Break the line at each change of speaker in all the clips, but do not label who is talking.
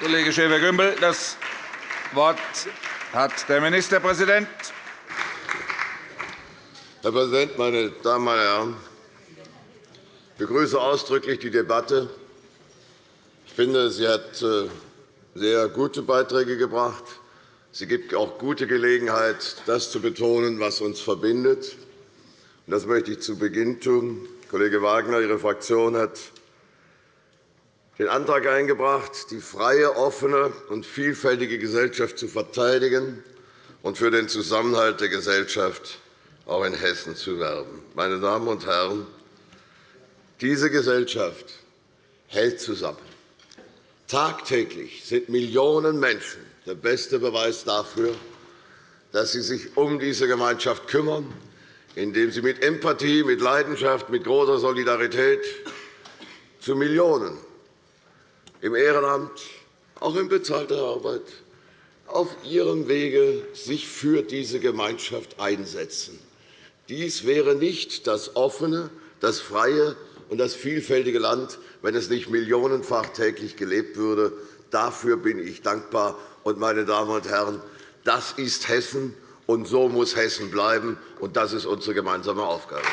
Kollege Schäfer-Gümbel. Das Wort hat der Ministerpräsident.
Herr Präsident, meine Damen und Herren! Ich begrüße ausdrücklich die Debatte. Ich finde, sie hat äh, sehr gute Beiträge gebracht. Sie gibt auch gute Gelegenheit, das zu betonen, was uns verbindet. Das möchte ich zu Beginn tun. Kollege Wagner, Ihre Fraktion hat den Antrag eingebracht, die freie, offene und vielfältige Gesellschaft zu verteidigen und für den Zusammenhalt der Gesellschaft auch in Hessen zu werben. Meine Damen und Herren, diese Gesellschaft hält zusammen. Tagtäglich sind Millionen Menschen der beste Beweis dafür, dass sie sich um diese Gemeinschaft kümmern, indem sie mit Empathie, mit Leidenschaft, mit großer Solidarität zu Millionen im Ehrenamt, auch in bezahlter Arbeit, auf ihrem Wege sich für diese Gemeinschaft einsetzen. Dies wäre nicht das offene, das freie und das vielfältige Land, wenn es nicht millionenfach täglich gelebt würde. Dafür bin ich dankbar. Und, meine Damen und Herren, das ist Hessen, und so muss Hessen bleiben. Und das ist unsere gemeinsame Aufgabe.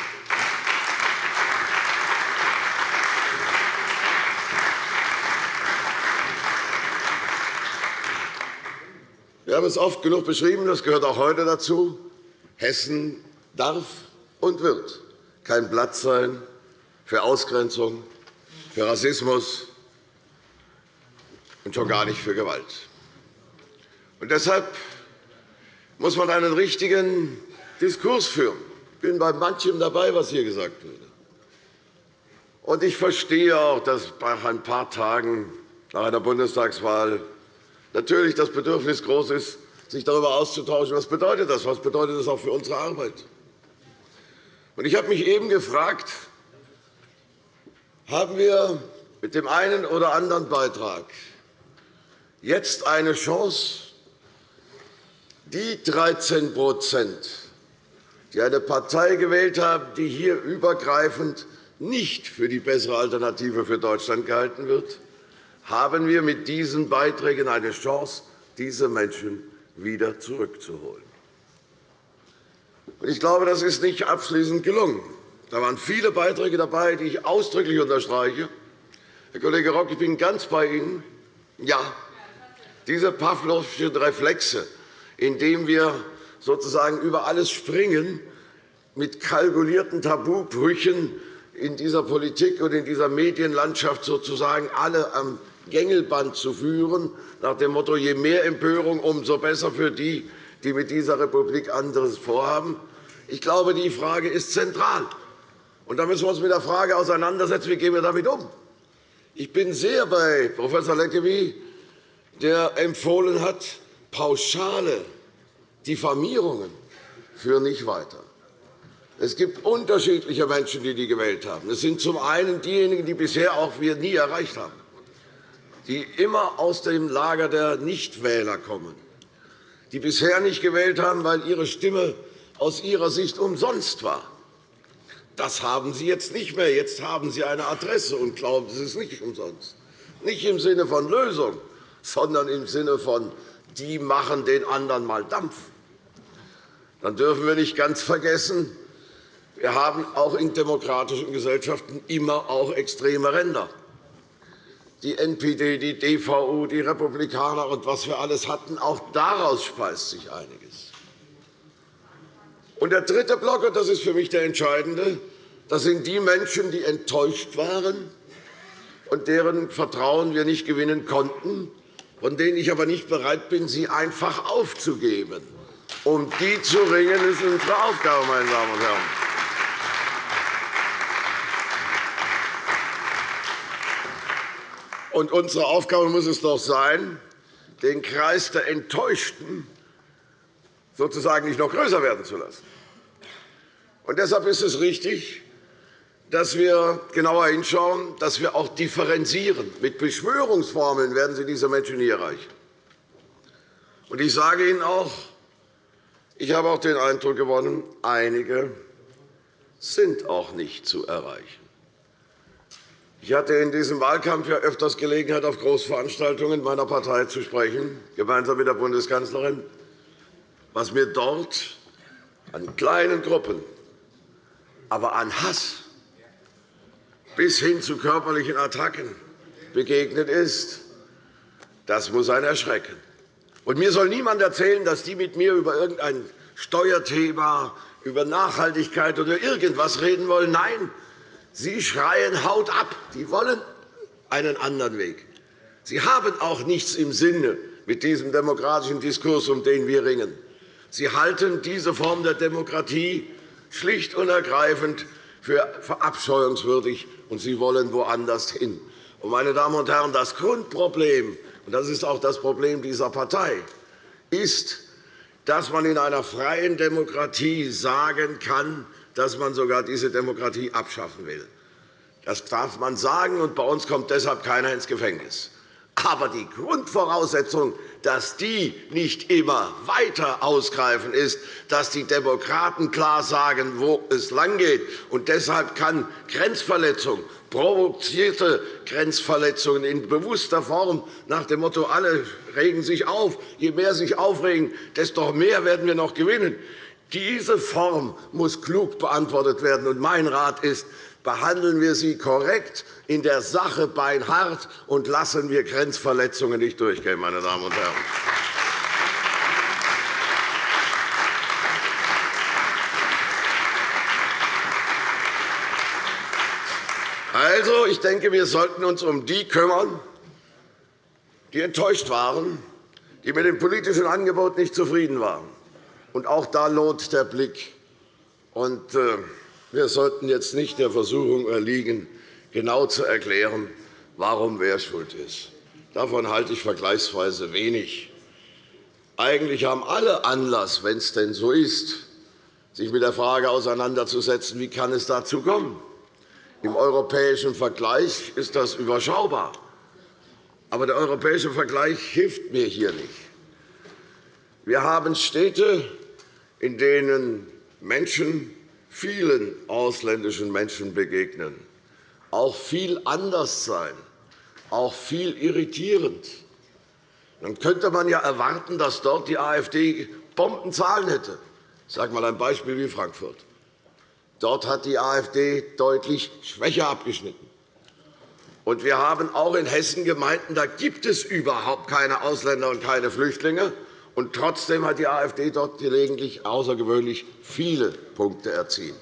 Wir haben es oft genug beschrieben, das gehört auch heute dazu. Hessen darf und wird kein Platz sein für Ausgrenzung, für Rassismus und schon gar nicht für Gewalt. Und deshalb muss man einen richtigen Diskurs führen. Ich bin bei manchem dabei, was hier gesagt wurde. Und ich verstehe auch, dass nach ein paar Tagen nach einer Bundestagswahl natürlich das Bedürfnis groß ist, sich darüber auszutauschen, was bedeutet das, was bedeutet das auch für unsere Arbeit. Ich habe mich eben gefragt, haben wir mit dem einen oder anderen Beitrag jetzt eine Chance, die 13% die eine Partei gewählt haben, die hier übergreifend nicht für die bessere Alternative für Deutschland gehalten wird, haben wir mit diesen Beiträgen eine Chance, diese Menschen wieder zurückzuholen. Ich glaube, das ist nicht abschließend gelungen. Da waren viele Beiträge dabei, die ich ausdrücklich unterstreiche. Herr Kollege Rock, ich bin ganz bei Ihnen. Ja, diese Pawlowschen Reflexe, indem wir sozusagen über alles springen, mit kalkulierten Tabubrüchen in dieser Politik und in dieser Medienlandschaft sozusagen alle am Gängelband zu führen, nach dem Motto, je mehr Empörung, umso besser für die, die mit dieser Republik anderes vorhaben. Ich glaube, die Frage ist zentral. Und da müssen wir uns mit der Frage auseinandersetzen, wie gehen wir damit um. Ich bin sehr bei Prof. Leckevi, der empfohlen hat, pauschale Diffamierungen führen nicht weiter. Es gibt unterschiedliche Menschen, die die gewählt haben. Es sind zum einen diejenigen, die bisher auch wir nie erreicht haben, die immer aus dem Lager der Nichtwähler kommen, die bisher nicht gewählt haben, weil ihre Stimme aus ihrer Sicht umsonst war. Das haben Sie jetzt nicht mehr. Jetzt haben Sie eine Adresse und glauben, es ist nicht umsonst. Nicht im Sinne von Lösung, sondern im Sinne von, die machen den anderen mal Dampf. Dann dürfen wir nicht ganz vergessen, wir haben auch in demokratischen Gesellschaften immer auch extreme Ränder. Die NPD, die DVU, die Republikaner und was wir alles hatten, auch daraus speist sich einiges. Und der dritte Block, und das ist für mich der entscheidende, das sind die Menschen, die enttäuscht waren und deren Vertrauen wir nicht gewinnen konnten, von denen ich aber nicht bereit bin, sie einfach aufzugeben. Um die zu ringen, ist unsere Aufgabe, meine Damen und Herren. Und unsere Aufgabe muss es doch sein, den Kreis der Enttäuschten sozusagen nicht noch größer werden zu lassen. Und deshalb ist es richtig, dass wir genauer hinschauen, dass wir auch differenzieren. Mit Beschwörungsformeln werden Sie diese Menschen nie erreichen. Und ich sage Ihnen auch, ich habe auch den Eindruck gewonnen, einige sind auch nicht zu erreichen. Ich hatte in diesem Wahlkampf ja öfters Gelegenheit, auf Großveranstaltungen meiner Partei zu sprechen, gemeinsam mit der Bundeskanzlerin. Was mir dort an kleinen Gruppen, aber an Hass bis hin zu körperlichen Attacken begegnet ist, das muss einen erschrecken. Und mir soll niemand erzählen, dass die mit mir über irgendein Steuerthema, über Nachhaltigkeit oder irgendwas reden wollen. Nein, Sie schreien Haut ab. Sie wollen einen anderen Weg. Sie haben auch nichts im Sinne mit diesem demokratischen Diskurs, um den wir ringen. Sie halten diese Form der Demokratie schlicht und ergreifend für verabscheuungswürdig, und Sie wollen woanders hin. Meine Damen und Herren, das Grundproblem, und das ist auch das Problem dieser Partei, ist, dass man in einer freien Demokratie sagen kann, dass man sogar diese Demokratie abschaffen will. Das darf man sagen, und bei uns kommt deshalb keiner ins Gefängnis. Aber die Grundvoraussetzung, dass die nicht immer weiter ausgreifen, ist, dass die Demokraten klar sagen, wo es langgeht. Und deshalb kann Grenzverletzung, provozierte Grenzverletzungen in bewusster Form nach dem Motto, alle regen sich auf, je mehr sich aufregen, desto mehr werden wir noch gewinnen. Diese Form muss klug beantwortet werden. Und mein Rat ist, behandeln wir sie korrekt, in der Sache beinhart und lassen wir Grenzverletzungen nicht durchgehen, meine Damen und Herren. Also, ich denke, wir sollten uns um die kümmern, die enttäuscht waren, die mit dem politischen Angebot nicht zufrieden waren. Und auch da lohnt der Blick. Und, äh, wir sollten jetzt nicht der Versuchung erliegen, genau zu erklären, warum wer schuld ist. Davon halte ich vergleichsweise wenig. Eigentlich haben alle Anlass, wenn es denn so ist, sich mit der Frage auseinanderzusetzen, wie kann es dazu kommen. Im europäischen Vergleich ist das überschaubar. Aber der europäische Vergleich hilft mir hier nicht. Wir haben Städte, in denen Menschen vielen ausländischen Menschen begegnen, auch viel anders sein, auch viel irritierend. Dann könnte man ja erwarten, dass dort die AfD Bombenzahlen hätte. Ich sage einmal ein Beispiel wie Frankfurt. Dort hat die AfD deutlich schwächer abgeschnitten. Und wir haben auch in Hessen Gemeinden, da gibt es überhaupt keine Ausländer und keine Flüchtlinge. Und trotzdem hat die AfD dort gelegentlich außergewöhnlich viele Punkte erzielt.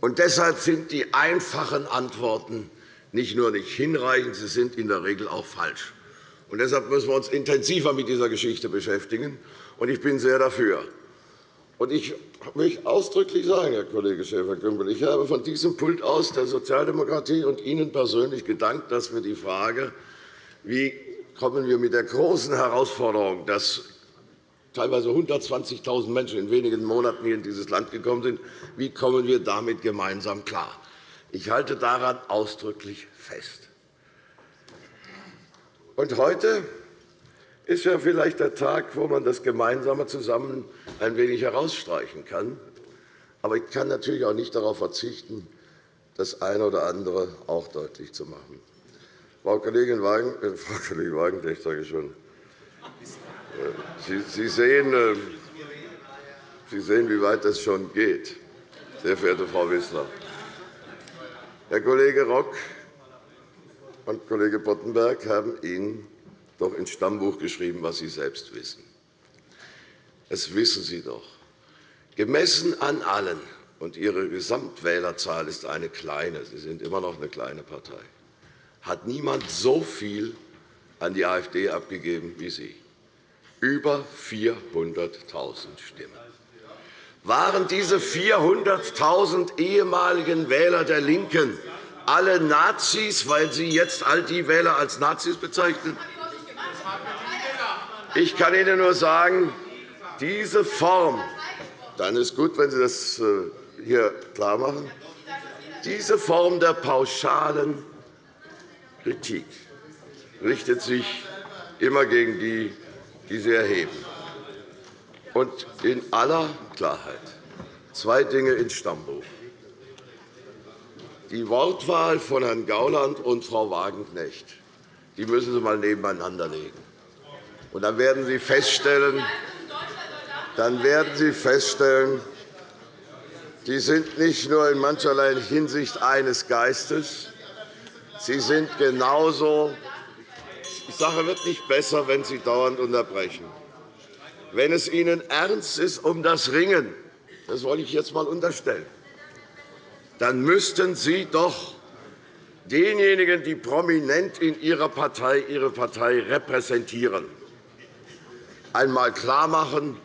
Und deshalb sind die einfachen Antworten nicht nur nicht hinreichend, sie sind in der Regel auch falsch. Und deshalb müssen wir uns intensiver mit dieser Geschichte beschäftigen. Und ich bin sehr dafür. Und ich möchte ausdrücklich sagen, Herr Kollege Schäfer-Gümbel, ich habe von diesem Pult aus der Sozialdemokratie und Ihnen persönlich gedankt, dass wir die Frage, wie kommen wir mit der großen Herausforderung, dass teilweise 120.000 Menschen in wenigen Monaten hier in dieses Land gekommen sind. Wie kommen wir damit gemeinsam klar? Ich halte daran ausdrücklich fest. Und heute ist ja vielleicht der Tag, wo man das Gemeinsame zusammen ein wenig herausstreichen kann. Aber ich kann natürlich auch nicht darauf verzichten, das eine oder andere auch deutlich zu machen. Frau Kollegin Wagenknecht, sage ich schon, Sie sehen, äh, Sie sehen, wie weit das schon geht, sehr verehrte Frau Wissler. Herr Kollege Rock und Kollege Boddenberg haben Ihnen doch ins Stammbuch geschrieben, was Sie selbst wissen. Das wissen Sie doch. Gemessen an allen, und Ihre Gesamtwählerzahl ist eine kleine, Sie sind immer noch eine kleine Partei, hat niemand so viel an die AfD abgegeben wie Sie über 400.000 Stimmen. Waren diese 400.000 ehemaligen Wähler der LINKEN alle Nazis, weil Sie jetzt all die Wähler als Nazis bezeichnen? Ich kann Ihnen nur sagen, diese Form, dann ist gut, wenn Sie das äh, hier klarmachen, diese Form der pauschalen Kritik richtet sich immer gegen die, die sie erheben. Und in aller Klarheit zwei Dinge ins Stammbuch. Die Wortwahl von Herrn Gauland und Frau Wagenknecht die müssen Sie einmal nebeneinander legen. Und dann werden Sie feststellen, dann werden Sie feststellen, die sind nicht nur in mancherlei Hinsicht eines Geistes, sie sind genauso. Die Sache wird nicht besser, wenn Sie dauernd unterbrechen. Wenn es Ihnen ernst ist um das Ringen, das wollte ich jetzt einmal unterstellen, dann müssten Sie doch denjenigen, die prominent in ihrer Partei ihre Partei repräsentieren, einmal klarmachen,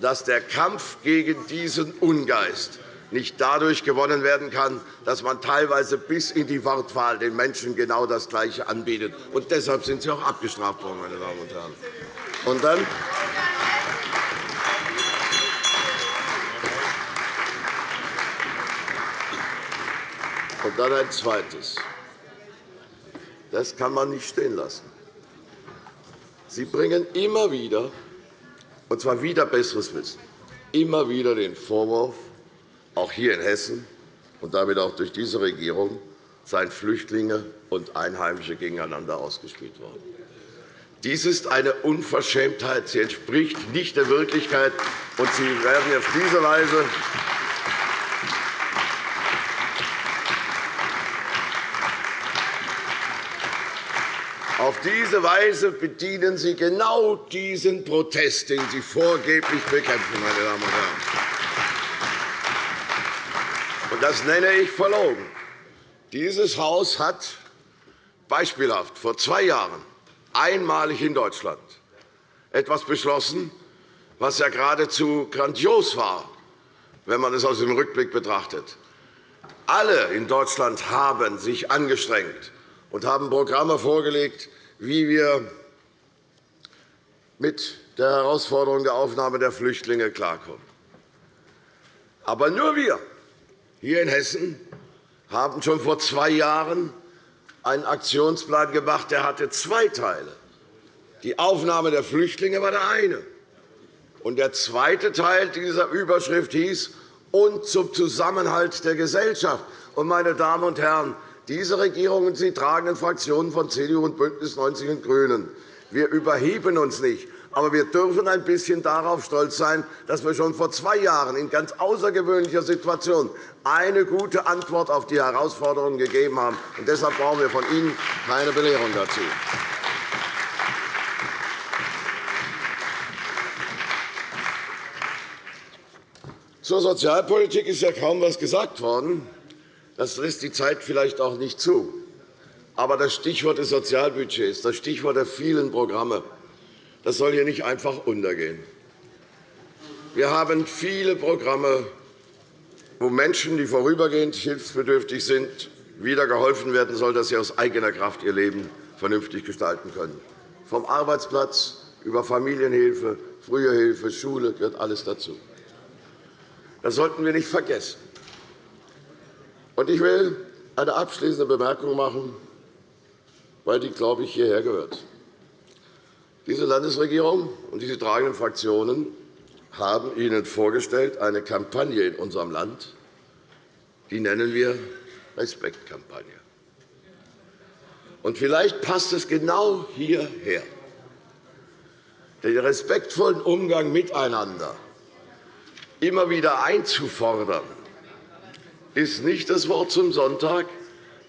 dass der Kampf gegen diesen Ungeist nicht dadurch gewonnen werden kann, dass man teilweise bis in die Wortwahl den Menschen genau das Gleiche anbietet. Und deshalb sind Sie auch abgestraft worden, meine Damen und Herren. Und dann Und dann ein zweites. Das kann man nicht stehen lassen. Sie bringen immer wieder, und zwar wieder besseres Wissen, immer wieder den Vorwurf, auch hier in Hessen und damit auch durch diese Regierung, seien Flüchtlinge und Einheimische gegeneinander ausgespielt worden. Dies ist eine Unverschämtheit. Sie entspricht nicht der Wirklichkeit. und Sie werden auf diese Weise Auf diese Weise bedienen Sie genau diesen Protest, den Sie vorgeblich bekämpfen, meine Damen und Herren. Und das nenne ich verlogen. Dieses Haus hat beispielhaft vor zwei Jahren einmalig in Deutschland etwas beschlossen, was ja geradezu grandios war, wenn man es aus dem Rückblick betrachtet. Alle in Deutschland haben sich angestrengt und haben Programme vorgelegt, wie wir mit der Herausforderung der Aufnahme der Flüchtlinge klarkommen. Aber nur wir hier in Hessen haben schon vor zwei Jahren einen Aktionsplan gemacht, der hatte zwei Teile. Die Aufnahme der Flüchtlinge war der eine. Und der zweite Teil dieser Überschrift hieß und zum Zusammenhalt der Gesellschaft. Und, meine Damen und Herren, diese Regierung und die tragenden Fraktionen von CDU und BÜNDNIS 90 und GRÜNEN. Wir überheben uns nicht. Aber wir dürfen ein bisschen darauf stolz sein, dass wir schon vor zwei Jahren in ganz außergewöhnlicher Situation eine gute Antwort auf die Herausforderungen gegeben haben. Und deshalb brauchen wir von Ihnen keine Belehrung dazu. Zur Sozialpolitik ist ja kaum etwas gesagt worden. Das lässt die Zeit vielleicht auch nicht zu. Aber das Stichwort des Sozialbudgets, das Stichwort der vielen Programme, das soll hier nicht einfach untergehen. Wir haben viele Programme, wo Menschen, die vorübergehend hilfsbedürftig sind, wieder geholfen werden soll, dass sie aus eigener Kraft ihr Leben vernünftig gestalten können. Vom Arbeitsplatz über Familienhilfe, frühe Hilfe, Schule gehört alles dazu. Das sollten wir nicht vergessen. Ich will eine abschließende Bemerkung machen, weil die, glaube ich, hierher gehört. Diese Landesregierung und diese tragenden Fraktionen haben Ihnen vorgestellt eine Kampagne in unserem Land, die nennen wir Respektkampagne. Und vielleicht passt es genau hierher, den respektvollen Umgang miteinander immer wieder einzufordern ist nicht das Wort zum Sonntag,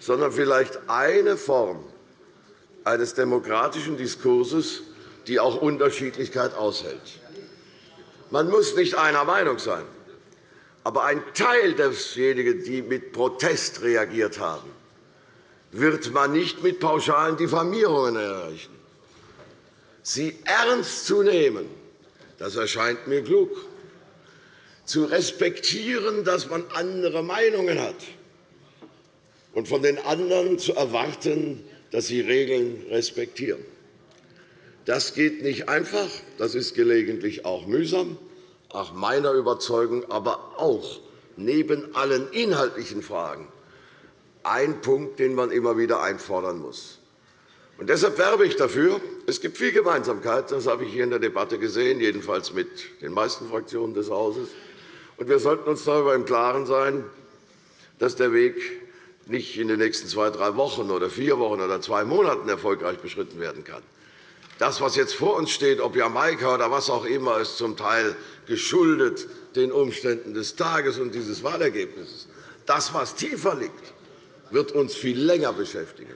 sondern vielleicht eine Form eines demokratischen Diskurses, die auch Unterschiedlichkeit aushält. Man muss nicht einer Meinung sein, aber ein Teil desjenigen, die mit Protest reagiert haben, wird man nicht mit pauschalen Diffamierungen erreichen. Sie ernst zu nehmen, das erscheint mir klug zu respektieren, dass man andere Meinungen hat, und von den anderen zu erwarten, dass sie Regeln respektieren. Das geht nicht einfach, das ist gelegentlich auch mühsam, nach meiner Überzeugung aber auch neben allen inhaltlichen Fragen ein Punkt, den man immer wieder einfordern muss. Und deshalb werbe ich dafür. Es gibt viel Gemeinsamkeit, das habe ich hier in der Debatte gesehen, jedenfalls mit den meisten Fraktionen des Hauses. Wir sollten uns darüber im Klaren sein, dass der Weg nicht in den nächsten zwei, drei Wochen oder vier Wochen oder zwei Monaten erfolgreich beschritten werden kann. Das, was jetzt vor uns steht, ob Jamaika oder was auch immer, ist zum Teil geschuldet den Umständen des Tages und dieses Wahlergebnisses. Das, was tiefer liegt, wird uns viel länger beschäftigen.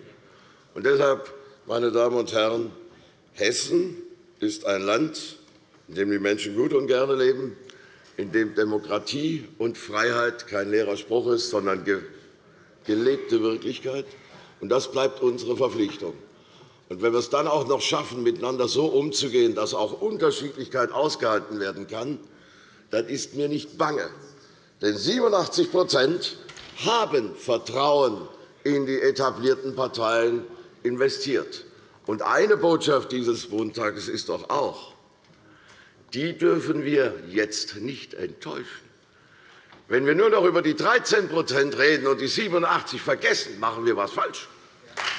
Und deshalb, meine Damen und Herren, Hessen ist ein Land, in dem die Menschen gut und gerne leben, in dem Demokratie und Freiheit kein leerer Spruch ist, sondern gelebte Wirklichkeit. Das bleibt unsere Verpflichtung. Wenn wir es dann auch noch schaffen, miteinander so umzugehen, dass auch Unterschiedlichkeit ausgehalten werden kann, dann ist mir nicht bange. Denn 87% haben Vertrauen in die etablierten Parteien investiert. Und eine Botschaft dieses Montages ist doch auch, die dürfen wir jetzt nicht enttäuschen. Wenn wir nur noch über die 13% reden und die 87 vergessen, machen wir etwas falsch.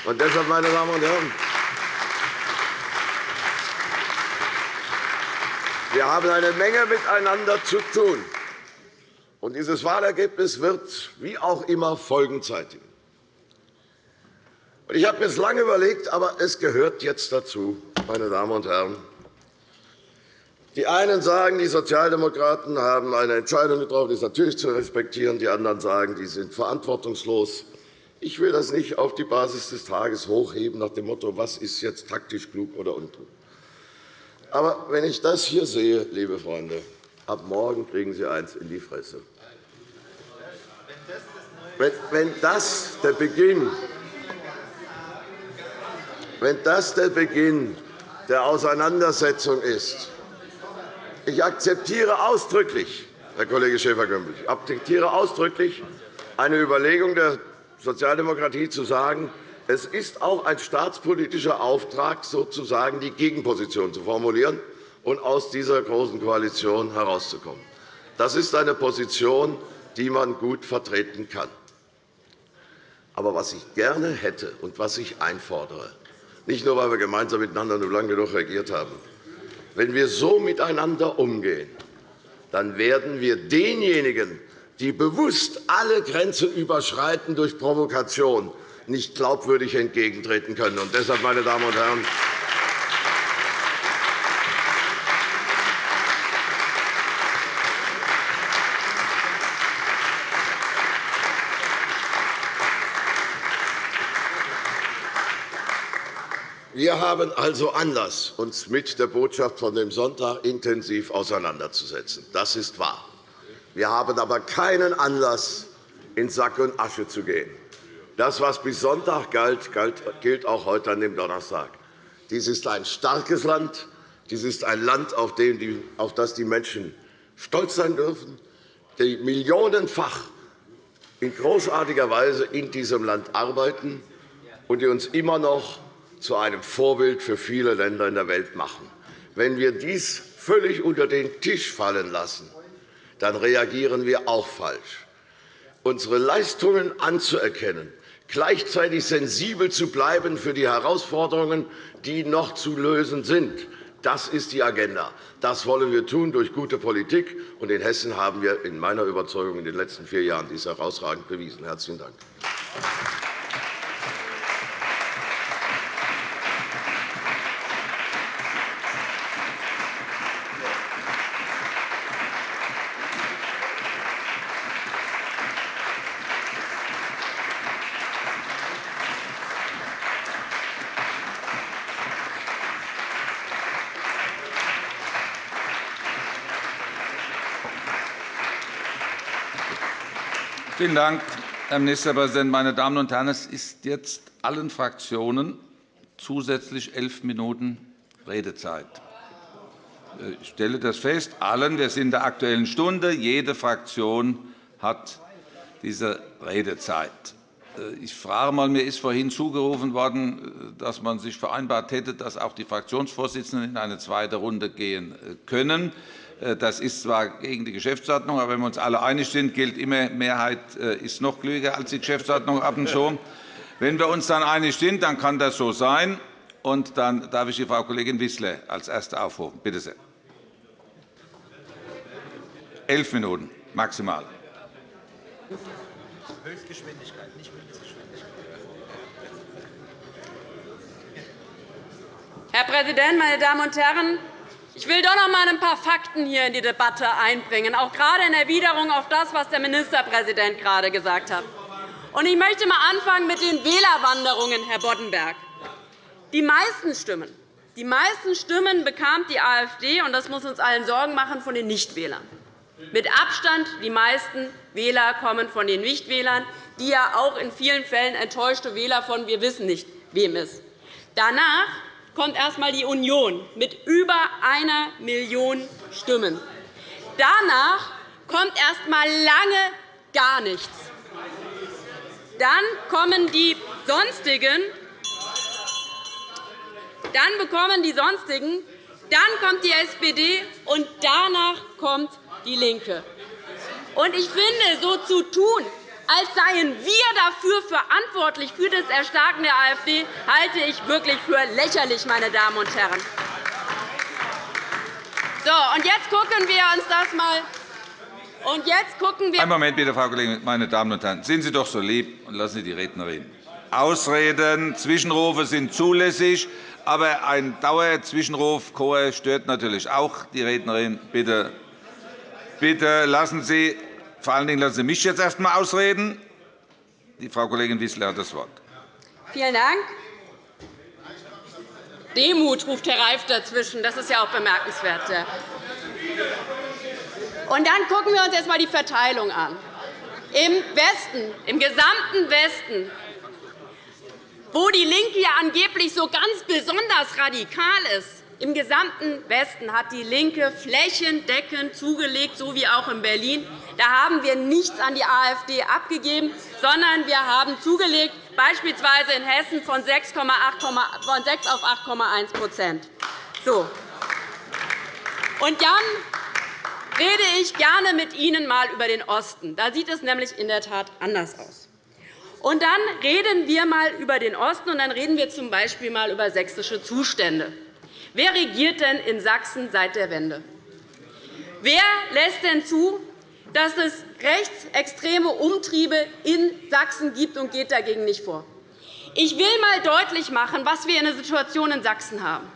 Und deshalb, meine Damen und Herren, wir haben eine Menge miteinander zu tun. Und dieses Wahlergebnis wird wie auch immer Folgen zeitigen. Ich habe mir es lange überlegt, aber es gehört jetzt dazu, meine Damen und Herren. Die einen sagen, die Sozialdemokraten haben eine Entscheidung getroffen, die ist natürlich zu respektieren. Die anderen sagen, die sind verantwortungslos. Ich will das nicht auf die Basis des Tages hochheben, nach dem Motto, was ist jetzt taktisch klug oder unklug. Aber wenn ich das hier sehe, liebe Freunde, ab morgen kriegen Sie eins in die Fresse. Wenn das der Beginn wenn das der Beginn der Auseinandersetzung ist, ich akzeptiere ausdrücklich, Herr Kollege Schäfer-Gümbel, ich akzeptiere ausdrücklich eine Überlegung der Sozialdemokratie zu sagen, es ist auch ein staatspolitischer Auftrag, sozusagen die Gegenposition zu formulieren und aus dieser Großen Koalition herauszukommen. Das ist eine Position, die man gut vertreten kann. Aber was ich gerne hätte und was ich einfordere, nicht nur, weil wir gemeinsam miteinander nur lange genug regiert haben. Wenn wir so miteinander umgehen, dann werden wir denjenigen, die bewusst alle Grenzen überschreiten durch Provokation, nicht glaubwürdig entgegentreten können. Und deshalb, meine Damen und Herren, Wir haben also Anlass, uns mit der Botschaft von dem Sonntag intensiv auseinanderzusetzen. Das ist wahr. Wir haben aber keinen Anlass, in Sack und Asche zu gehen. Das, was bis Sonntag galt, gilt auch heute an dem Donnerstag. Dies ist ein starkes Land. Dies ist ein Land, auf das die Menschen stolz sein dürfen, die millionenfach in großartiger Weise in diesem Land arbeiten und die uns immer noch zu einem Vorbild für viele Länder in der Welt machen. Wenn wir dies völlig unter den Tisch fallen lassen, dann reagieren wir auch falsch. Unsere Leistungen anzuerkennen, gleichzeitig sensibel zu bleiben für die Herausforderungen, die noch zu lösen sind, das ist die Agenda. Das wollen wir tun durch gute Politik. Und in Hessen haben wir in meiner Überzeugung in den letzten vier Jahren dies herausragend bewiesen. – Herzlichen Dank.
Vielen Dank, Herr Ministerpräsident. Meine Damen und Herren, es ist jetzt allen Fraktionen zusätzlich elf Minuten Redezeit. Ich stelle das fest, allen. Wir sind in der Aktuellen Stunde. Jede Fraktion hat diese Redezeit. Ich frage mal, mir ist vorhin zugerufen worden, dass man sich vereinbart hätte, dass auch die Fraktionsvorsitzenden in eine zweite Runde gehen können. Äh, das ist zwar gegen die Geschäftsordnung, aber wenn wir uns alle einig sind, gilt immer, Mehrheit äh, ist noch klüger als die Geschäftsordnung ab und zu. Wenn wir uns dann einig sind, dann kann das so sein. Und dann darf ich die Frau Kollegin Wissler als Erste aufrufen. Bitte sehr. Elf Minuten maximal.
Höchstgeschwindigkeit, nicht Mindestgeschwindigkeit.
Herr Präsident, meine Damen und Herren! Ich will doch noch einmal ein paar Fakten hier in die Debatte einbringen, auch gerade in Erwiderung auf das, was der Ministerpräsident gerade gesagt hat. Ich möchte einmal anfangen mit den Wählerwanderungen, Herr Boddenberg. Die meisten Stimmen, die meisten Stimmen bekam die AfD, und das muss uns allen Sorgen machen, von den Nichtwählern. Mit Abstand die meisten Wähler kommen von den Nichtwählern, die ja auch in vielen Fällen enttäuschte Wähler von wir wissen nicht, wem ist. Danach kommt erst einmal die Union mit über einer Million Stimmen. Danach kommt erst einmal lange gar nichts. Dann kommen die Sonstigen. Dann bekommen die Sonstigen. Dann kommt die SPD, und danach kommt DIE LINKE. Ich finde, so zu tun, als seien wir dafür verantwortlich für das Erstarken der AfD, halte ich wirklich für lächerlich, meine Damen und Herren. So, und jetzt gucken wir uns das mal und jetzt gucken wir
Einen Moment bitte, Frau Kollegin. Meine Damen und Herren, sind Sie doch so lieb und lassen Sie die Redner reden. Ausreden, Zwischenrufe sind zulässig, aber ein Dauerzwischenruf stört natürlich auch die Rednerin. Bitte, bitte lassen Sie vor allen Dingen lassen Sie mich jetzt erst einmal ausreden. Die Frau Kollegin Wissler hat das Wort.
Vielen Dank. Demut ruft Herr Reif dazwischen. Das ist ja auch bemerkenswert. Und dann gucken wir uns jetzt einmal die Verteilung an. Im Westen, im gesamten Westen, wo DIE LINKE ja angeblich so ganz besonders radikal ist, im gesamten Westen hat DIE LINKE flächendeckend zugelegt, so wie auch in Berlin. Da haben wir nichts an die AfD abgegeben, sondern wir haben zugelegt, beispielsweise in Hessen von 6 auf 8,1 so. Und dann rede ich gerne mit Ihnen einmal über den Osten. Da sieht es nämlich in der Tat anders aus. Und dann reden wir einmal über den Osten, und dann reden wir z. B. mal über sächsische Zustände. Wer regiert denn in Sachsen seit der Wende? Wer lässt denn zu, dass es rechtsextreme Umtriebe in Sachsen gibt und geht dagegen nicht vor? Ich will einmal deutlich machen, was wir in der Situation in Sachsen haben.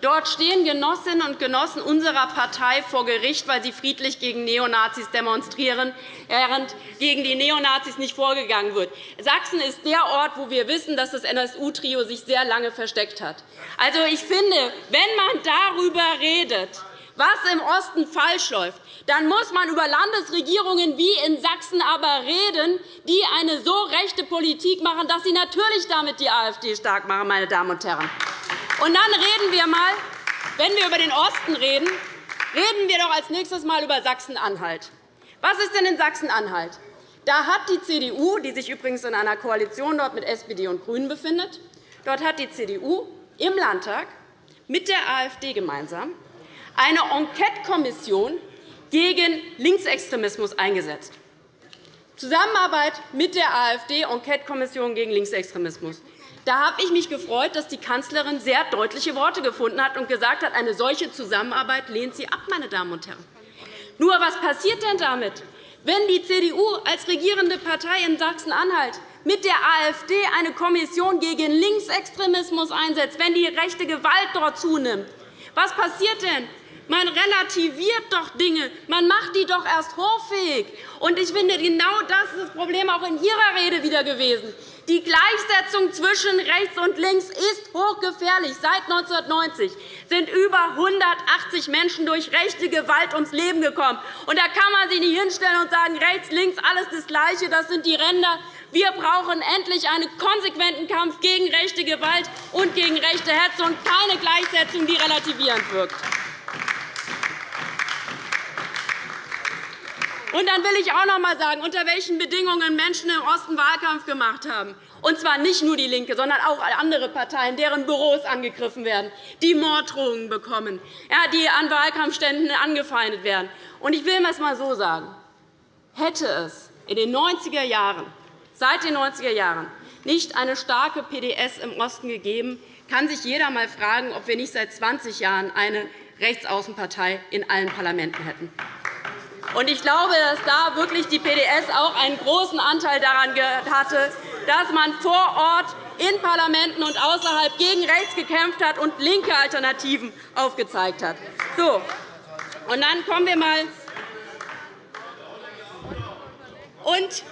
Dort stehen Genossinnen und Genossen unserer Partei vor Gericht, weil sie friedlich gegen Neonazis demonstrieren, während gegen die Neonazis nicht vorgegangen wird. Sachsen ist der Ort, wo wir wissen, dass das NSU-Trio sich sehr lange versteckt hat. Also, ich finde, wenn man darüber redet, was im Osten falsch läuft, dann muss man über Landesregierungen wie in Sachsen aber reden, die eine so rechte Politik machen, dass sie natürlich damit die AfD stark machen. Meine Damen und Herren. Und dann reden wir mal, wenn wir über den Osten reden, reden wir doch als nächstes einmal über Sachsen-Anhalt. Was ist denn in Sachsen-Anhalt? Da hat die CDU, die sich übrigens in einer Koalition dort mit SPD und GRÜNEN befindet, dort hat die CDU im Landtag mit der AfD gemeinsam eine Enquetekommission gegen Linksextremismus eingesetzt. Zusammenarbeit mit der AfD, Enquetekommission gegen Linksextremismus. Da habe ich mich gefreut, dass die Kanzlerin sehr deutliche Worte gefunden hat und gesagt hat, eine solche Zusammenarbeit lehnt sie ab. Meine Damen und Herren. Nur, was passiert denn damit, wenn die CDU als regierende Partei in Sachsen-Anhalt mit der AfD eine Kommission gegen Linksextremismus einsetzt, wenn die rechte Gewalt dort zunimmt? Was passiert denn? Man relativiert doch Dinge. Man macht die doch erst hoffähig. Und ich finde, genau das ist das Problem auch in Ihrer Rede wieder gewesen. Die Gleichsetzung zwischen rechts und links ist hochgefährlich. Seit 1990 sind über 180 Menschen durch rechte Gewalt ums Leben gekommen. Und da kann man sich nicht hinstellen und sagen, rechts, links, alles das Gleiche, das sind die Ränder. Wir brauchen endlich einen konsequenten Kampf gegen rechte Gewalt und gegen rechte Hetze und keine Gleichsetzung, die relativierend wirkt. Und dann will ich auch noch einmal sagen, unter welchen Bedingungen Menschen im Osten Wahlkampf gemacht haben. Und zwar nicht nur DIE LINKE, sondern auch andere Parteien, deren Büros angegriffen werden, die Morddrohungen bekommen, die an Wahlkampfständen angefeindet werden. Und ich will es einmal so sagen. Hätte es in den 90er Jahren, seit den 90er Jahren nicht eine starke PDS im Osten gegeben, kann sich jeder einmal fragen, ob wir nicht seit 20 Jahren eine Rechtsaußenpartei in allen Parlamenten hätten. Ich glaube, dass da wirklich die PDS auch einen großen Anteil daran hatte, dass man vor Ort in Parlamenten und außerhalb gegen rechts gekämpft hat und linke Alternativen aufgezeigt hat. So. Und dann kommen wir mal und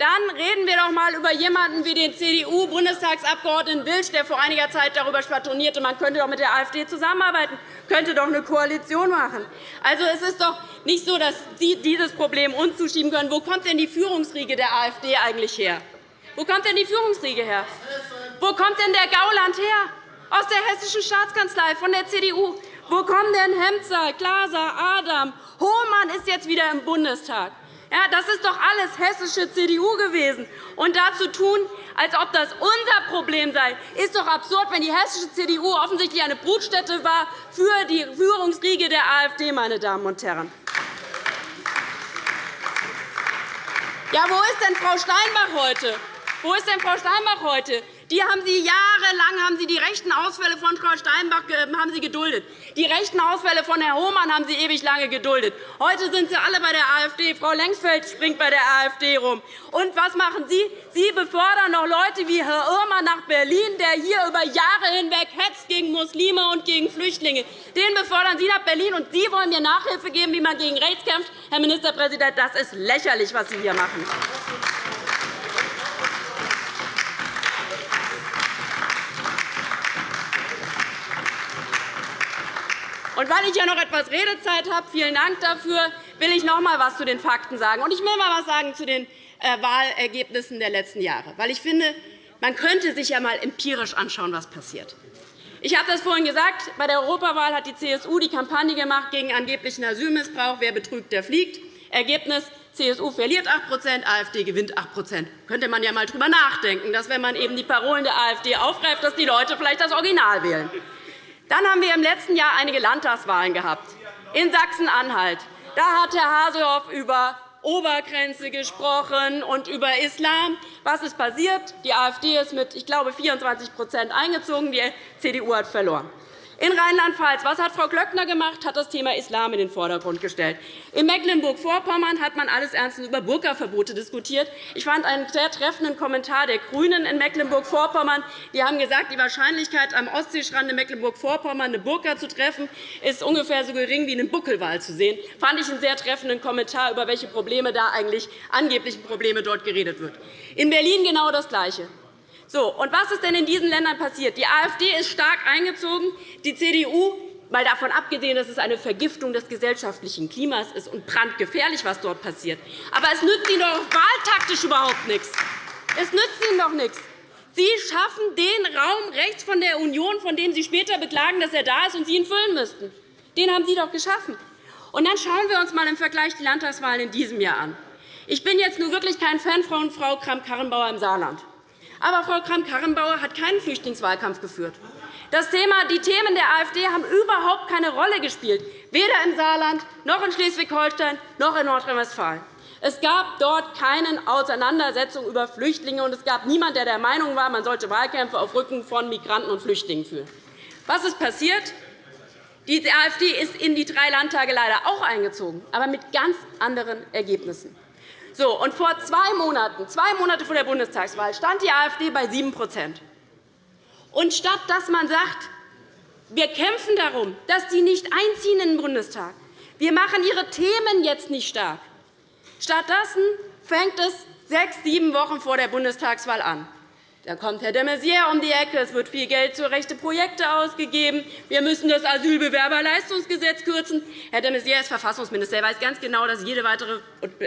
dann reden wir doch einmal über jemanden wie den CDU-Bundestagsabgeordneten Wilsch, der vor einiger Zeit darüber schwadronierte, man könnte doch mit der AfD zusammenarbeiten, könnte doch eine Koalition machen. Also, es ist doch nicht so, dass Sie dieses Problem uns zuschieben können. Wo kommt denn die Führungsriege der AfD eigentlich her? Wo kommt denn die Führungsriege her? Wo kommt denn der Gauland her? Aus der Hessischen Staatskanzlei, von der CDU. Wo kommen denn Hemzer, Glaser, Adam? Hohmann ist jetzt wieder im Bundestag. Ja, das ist doch alles hessische CDU gewesen. Und dazu tun, als ob das unser Problem sei, ist doch absurd, wenn die hessische CDU offensichtlich eine Brutstätte war für die Führungsriege der AfD, meine Damen und Herren. Ja, wo ist denn Frau Steinbach heute? Wo ist denn Frau Steinbach heute? Die haben Sie jahrelang haben Sie die rechten Ausfälle von Frau Steinbach haben Sie geduldet. Die rechten Ausfälle von Herrn Hohmann haben Sie ewig lange geduldet. Heute sind Sie alle bei der AfD. Frau Lengsfeld springt bei der AfD rum. Und was machen Sie? Sie befördern noch Leute wie Herr Irmer nach Berlin, der hier über Jahre hinweg hetzt gegen Muslime und gegen Flüchtlinge. Den befördern Sie nach Berlin, und Sie wollen mir Nachhilfe geben, wie man gegen rechts kämpft. Herr Ministerpräsident, das ist lächerlich, was Sie hier machen. Und weil ich ja noch etwas Redezeit habe, vielen Dank dafür, will ich noch einmal etwas zu den Fakten sagen. Und ich will mal etwas sagen zu den äh, Wahlergebnissen der letzten Jahre, weil ich finde, man könnte sich ja einmal empirisch anschauen, was passiert. Ich habe das vorhin gesagt. Bei der Europawahl hat die CSU die Kampagne gemacht gegen angeblichen Asylmissbrauch. Wer betrügt, der fliegt. Ergebnis. CSU verliert 8% AfD gewinnt 8% könnte man ja einmal darüber nachdenken, dass, wenn man eben die Parolen der AfD aufgreift, dass die Leute vielleicht das Original wählen. Dann haben wir im letzten Jahr einige Landtagswahlen gehabt. In Sachsen-Anhalt da hat Herr Hasehoff über Obergrenze gesprochen und über Islam. Was ist passiert? Die AfD ist mit, ich glaube, 24% eingezogen. Die CDU hat verloren. In Rheinland-Pfalz, was hat Frau Glöckner gemacht? hat das Thema Islam in den Vordergrund gestellt. In Mecklenburg-Vorpommern hat man alles ernstens über Burka-Verbote diskutiert. Ich fand einen sehr treffenden Kommentar der GRÜNEN in Mecklenburg-Vorpommern. Die haben gesagt, die Wahrscheinlichkeit, am Ostseestrand in Mecklenburg-Vorpommern eine Burka zu treffen, ist ungefähr so gering wie einen Buckelwal zu sehen. Das fand ich einen sehr treffenden Kommentar, über welche Probleme da eigentlich angeblichen Probleme dort geredet wird. In Berlin genau das Gleiche. So, und was ist denn in diesen Ländern passiert? Die AfD ist stark eingezogen. Die CDU mal davon abgesehen, dass es eine Vergiftung des gesellschaftlichen Klimas ist und brandgefährlich, was dort passiert. Aber es nützt Ihnen doch wahltaktisch überhaupt nichts. Es nützt Ihnen doch nichts. Sie schaffen den Raum rechts von der Union, von dem Sie später beklagen, dass er da ist und Sie ihn füllen müssten. Den haben Sie doch geschaffen. Und dann schauen wir uns einmal im Vergleich die Landtagswahlen in diesem Jahr an. Ich bin jetzt nur wirklich kein Fan von Frau Kramp-Karrenbauer im Saarland. Aber Frau Kramp-Karrenbauer hat keinen Flüchtlingswahlkampf geführt. Das Thema, die Themen der AfD haben überhaupt keine Rolle gespielt, weder im Saarland, noch in Schleswig-Holstein, noch in Nordrhein-Westfalen. Es gab dort keine Auseinandersetzung über Flüchtlinge, und es gab niemanden, der der Meinung war, man sollte Wahlkämpfe auf Rücken von Migranten und Flüchtlingen führen. Was ist passiert? Die AfD ist in die drei Landtage leider auch eingezogen, aber mit ganz anderen Ergebnissen. So, und vor zwei Monaten, zwei Monate vor der Bundestagswahl, stand die AfD bei 7 Und statt dass man sagt, wir kämpfen darum, dass die nicht einziehen in den Bundestag, wir machen ihre Themen jetzt nicht stark, stattdessen fängt es sechs, sieben Wochen vor der Bundestagswahl an. Dann kommt Herr de Maizière um die Ecke. Es wird viel Geld für rechte Projekte ausgegeben. Wir müssen das Asylbewerberleistungsgesetz kürzen. Herr de Maizière ist Verfassungsminister. Er weiß ganz genau, dass jede weitere,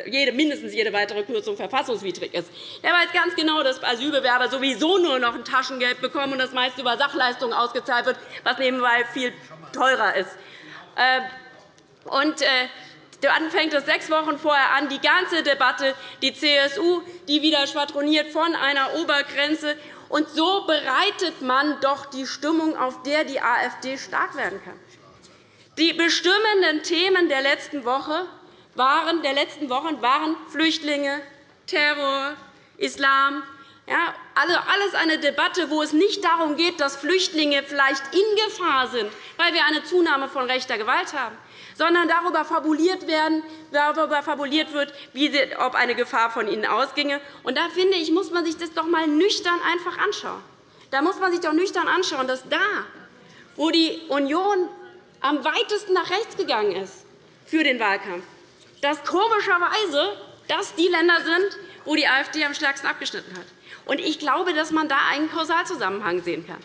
jede, mindestens jede weitere Kürzung verfassungswidrig ist. Er weiß ganz genau, dass Asylbewerber sowieso nur noch ein Taschengeld bekommen und das meist über Sachleistungen ausgezahlt wird, was nebenbei viel teurer ist. Äh, und, äh, dann fängt es sechs Wochen vorher an, die ganze Debatte, die CSU, die wieder schwadroniert von einer Obergrenze. Und so bereitet man doch die Stimmung, auf der die AfD stark werden kann. Die bestimmenden Themen der letzten, Woche waren, der letzten Wochen waren Flüchtlinge, Terror, Islam, Ja, also alles eine Debatte, wo es nicht darum geht, dass Flüchtlinge vielleicht in Gefahr sind, weil wir eine Zunahme von rechter Gewalt haben, sondern darüber fabuliert, werden, darüber fabuliert wird, ob eine Gefahr von ihnen ausginge. Und da finde ich, muss man sich das doch einmal nüchtern einfach anschauen. Da muss man sich doch nüchtern anschauen, dass da, wo die Union am weitesten nach rechts gegangen ist für den Wahlkampf, dass komischerweise das die Länder sind, wo die AfD am stärksten abgeschnitten hat. Und ich glaube, dass man da einen Kausalzusammenhang sehen kann.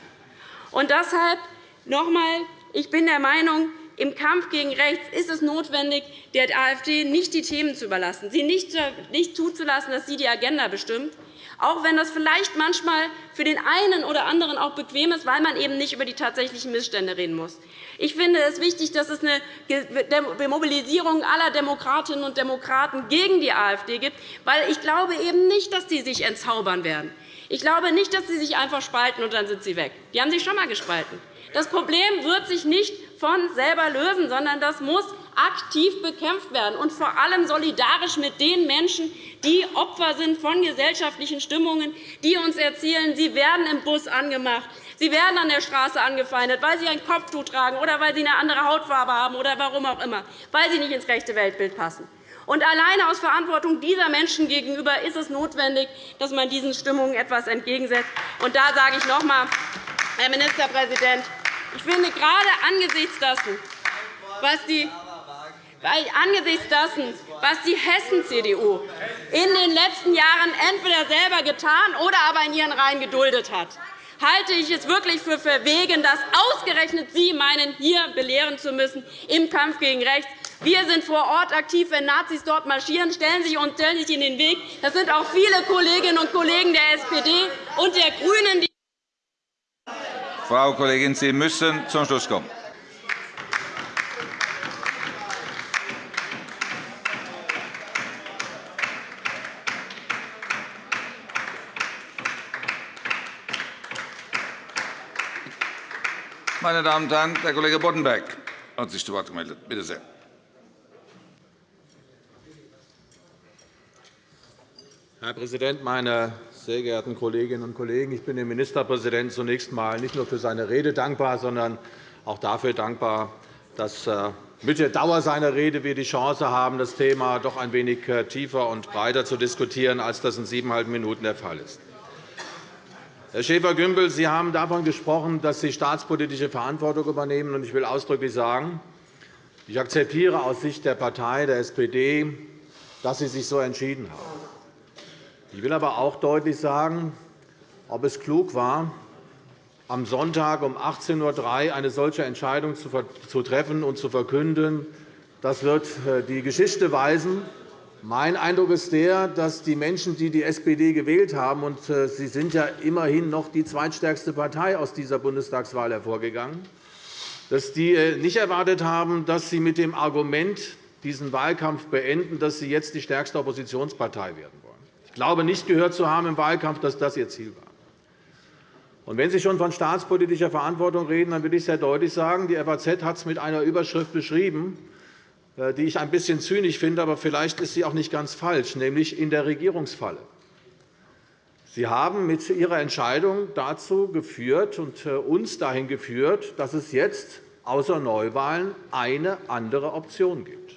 Und deshalb noch einmal, ich bin der Meinung, im Kampf gegen rechts ist es notwendig, der AfD nicht die Themen zu überlassen, sie nicht zuzulassen, dass sie die Agenda bestimmt, auch wenn das vielleicht manchmal für den einen oder anderen auch bequem ist, weil man eben nicht über die tatsächlichen Missstände reden muss. Ich finde es wichtig, dass es eine Mobilisierung aller Demokratinnen und Demokraten gegen die AfD gibt, weil ich glaube eben nicht, dass sie sich entzaubern werden. Ich glaube nicht, dass sie sich einfach spalten, und dann sind sie weg. Die haben sich schon einmal gespalten. Das Problem wird sich nicht von selber lösen, sondern das muss aktiv bekämpft werden, und vor allem solidarisch mit den Menschen, die Opfer sind von gesellschaftlichen Stimmungen, die uns erzählen, sie werden im Bus angemacht, sie werden an der Straße angefeindet, weil sie ein Kopftuch tragen oder weil sie eine andere Hautfarbe haben oder warum auch immer, weil sie nicht ins rechte Weltbild passen. Und alleine aus Verantwortung dieser Menschen gegenüber ist es notwendig, dass man diesen Stimmungen etwas entgegensetzt. Und da sage ich noch einmal, Herr Ministerpräsident, ich finde gerade angesichts dessen, was die weil angesichts dessen, was die Hessen-CDU in den letzten Jahren entweder selber getan oder aber in ihren Reihen geduldet hat, halte ich es wirklich für verwegen, dass ausgerechnet Sie meinen, hier belehren zu müssen im Kampf gegen rechts. Wir sind vor Ort aktiv. Wenn Nazis dort marschieren, stellen Sie uns sich in den Weg. Das sind auch viele Kolleginnen und Kollegen der SPD und der GRÜNEN.
Frau Kollegin, Sie müssen zum Schluss kommen. Meine Damen und Herren, der Kollege Boddenberg hat sich zu Wort gemeldet. Bitte sehr.
Herr Präsident, meine sehr geehrten Kolleginnen und Kollegen! Ich bin dem Ministerpräsidenten zunächst einmal nicht nur für seine Rede dankbar, sondern auch dafür dankbar, dass äh, mit der Dauer seiner Rede wir die Chance haben, das Thema doch ein wenig äh, tiefer und breiter zu diskutieren, als das in siebeneinhalb Minuten der Fall ist. Herr Schäfer-Gümbel, Sie haben davon gesprochen, dass Sie staatspolitische Verantwortung übernehmen. Ich will ausdrücklich sagen, ich akzeptiere aus Sicht der Partei, der SPD, dass Sie sich so entschieden haben. Ich will aber auch deutlich sagen, ob es klug war, am Sonntag um 18.03 Uhr eine solche Entscheidung zu treffen und zu verkünden. Das wird äh, die Geschichte weisen. Mein Eindruck ist der, dass die Menschen, die die SPD gewählt haben, und äh, Sie sind ja immerhin noch die zweitstärkste Partei aus dieser Bundestagswahl hervorgegangen, dass die äh, nicht erwartet haben, dass Sie mit dem Argument diesen Wahlkampf beenden, dass Sie jetzt die stärkste Oppositionspartei werden wollen. Ich glaube nicht gehört zu haben im Wahlkampf, dass das Ihr Ziel war. Und wenn Sie schon von staatspolitischer Verantwortung reden, dann will ich sehr deutlich sagen, die FAZ hat es mit einer Überschrift beschrieben, äh, die ich ein bisschen zynisch finde, aber vielleicht ist sie auch nicht ganz falsch, nämlich in der Regierungsfalle. Sie haben mit Ihrer Entscheidung dazu geführt und äh, uns dahin geführt, dass es jetzt außer Neuwahlen eine andere Option gibt.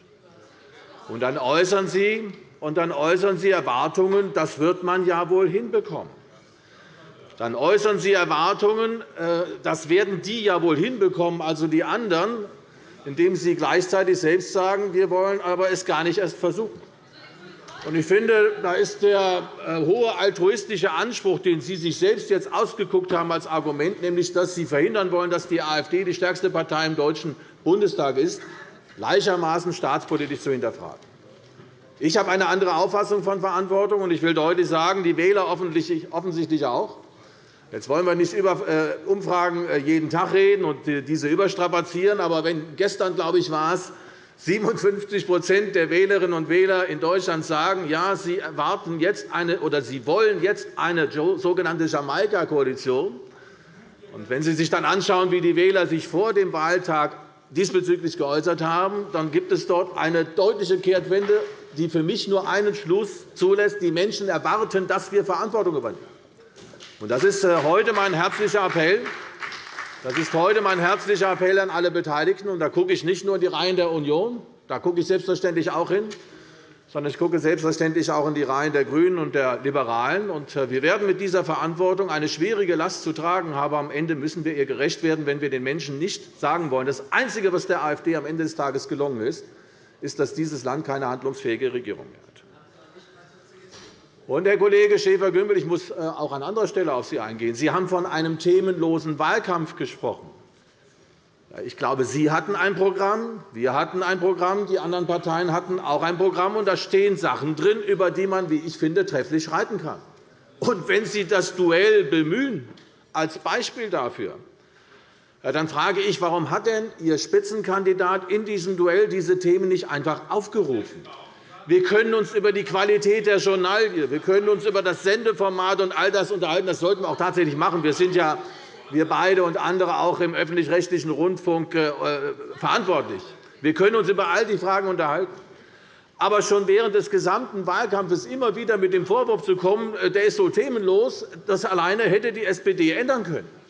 Und dann äußern Sie, und dann äußern Sie Erwartungen, das wird man ja wohl hinbekommen. Dann äußern Sie Erwartungen, äh, das werden die ja wohl hinbekommen, also die anderen indem Sie gleichzeitig selbst sagen, wir wollen aber es gar nicht erst versuchen. Ich finde, da ist der äh, hohe altruistische Anspruch, den Sie sich selbst jetzt ausgeguckt haben als Argument, nämlich dass Sie verhindern wollen, dass die AfD die stärkste Partei im Deutschen Bundestag ist, gleichermaßen staatspolitisch zu hinterfragen. Ich habe eine andere Auffassung von Verantwortung, und ich will deutlich sagen, die Wähler offensichtlich auch. Jetzt wollen wir nicht über äh, Umfragen äh, jeden Tag reden und diese überstrapazieren. Aber wenn gestern, glaube ich, war es, 57% der Wählerinnen und Wähler in Deutschland sagen, ja, sie erwarten jetzt eine, oder sie wollen jetzt eine sogenannte Jamaika-Koalition. Und wenn Sie sich dann anschauen, wie die Wähler sich vor dem Wahltag diesbezüglich geäußert haben, dann gibt es dort eine deutliche Kehrtwende, die für mich nur einen Schluss zulässt. Die Menschen erwarten, dass wir Verantwortung übernehmen. Das ist äh, heute mein herzlicher Appell. Das ist heute mein herzlicher Appell an alle Beteiligten. Und da gucke ich nicht nur in die Reihen der Union, da gucke ich selbstverständlich auch hin, sondern ich gucke selbstverständlich auch in die Reihen der GRÜNEN und der Liberalen. Äh, wir werden mit dieser Verantwortung eine schwierige Last zu tragen haben. Am Ende müssen wir ihr gerecht werden, wenn wir den Menschen nicht sagen wollen. Das Einzige, was der AfD am Ende des Tages gelungen ist, ist, dass dieses Land keine handlungsfähige Regierung mehr hat. Und, Herr Kollege Schäfer-Gümbel, ich muss äh, auch an anderer Stelle auf Sie eingehen. Sie haben von einem themenlosen Wahlkampf gesprochen. Ich glaube, Sie hatten ein Programm, wir hatten ein Programm, die anderen Parteien hatten auch ein Programm, und da stehen Sachen drin, über die man, wie ich finde, trefflich reiten kann. Und wenn Sie das Duell bemühen als Beispiel dafür, dann frage ich, warum hat denn Ihr Spitzenkandidat in diesem Duell diese Themen nicht einfach aufgerufen? Wir können uns über die Qualität der Journalie, wir können uns über das Sendeformat und all das unterhalten. Das sollten wir auch tatsächlich machen. Wir sind ja wir beide und andere auch im öffentlich-rechtlichen Rundfunk äh, verantwortlich. Wir können uns über all die Fragen unterhalten. Aber schon während des gesamten Wahlkampfes immer wieder mit dem Vorwurf zu kommen, äh, der ist so themenlos, das alleine hätte die SPD ändern können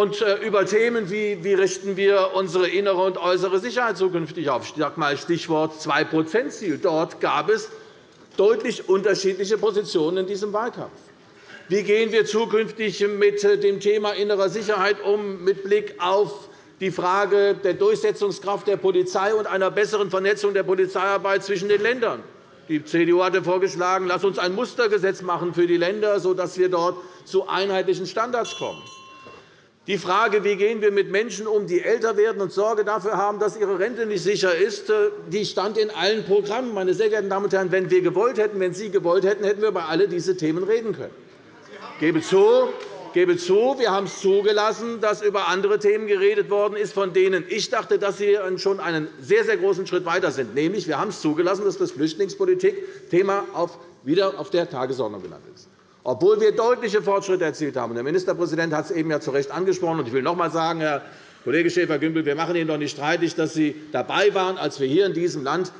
und äh, über Themen wie wie richten wir unsere innere und äußere Sicherheit zukünftig auf, Stichwort 2-%-Ziel. Dort gab es deutlich unterschiedliche Positionen in diesem Wahlkampf. Wie gehen wir zukünftig mit äh, dem Thema innere Sicherheit um, mit Blick auf die Frage der Durchsetzungskraft der Polizei und einer besseren Vernetzung der Polizeiarbeit zwischen den Ländern? Die CDU hatte vorgeschlagen, lass uns ein Mustergesetz machen für die Länder, sodass wir dort zu einheitlichen Standards kommen. Die Frage, wie gehen wir mit Menschen um, die älter werden und Sorge dafür haben, dass ihre Rente nicht sicher ist, äh, die stand in allen Programmen. Meine sehr geehrten Damen und Herren, wenn wir gewollt hätten, wenn Sie gewollt hätten, hätten wir über alle diese Themen reden können. Ich gebe zu, gebe zu, wir haben es zugelassen, dass über andere Themen geredet worden ist, von denen ich dachte, dass sie schon einen sehr, sehr großen Schritt weiter sind. Nämlich, wir haben es zugelassen, dass das Flüchtlingspolitik-Thema wieder auf der Tagesordnung gelandet ist obwohl wir deutliche Fortschritte erzielt haben. Der Ministerpräsident hat es eben ja zu Recht angesprochen. Ich will noch einmal sagen, Herr Kollege Schäfer-Gümbel, wir machen Ihnen doch nicht streitig, dass Sie dabei waren, als wir hier in diesem Land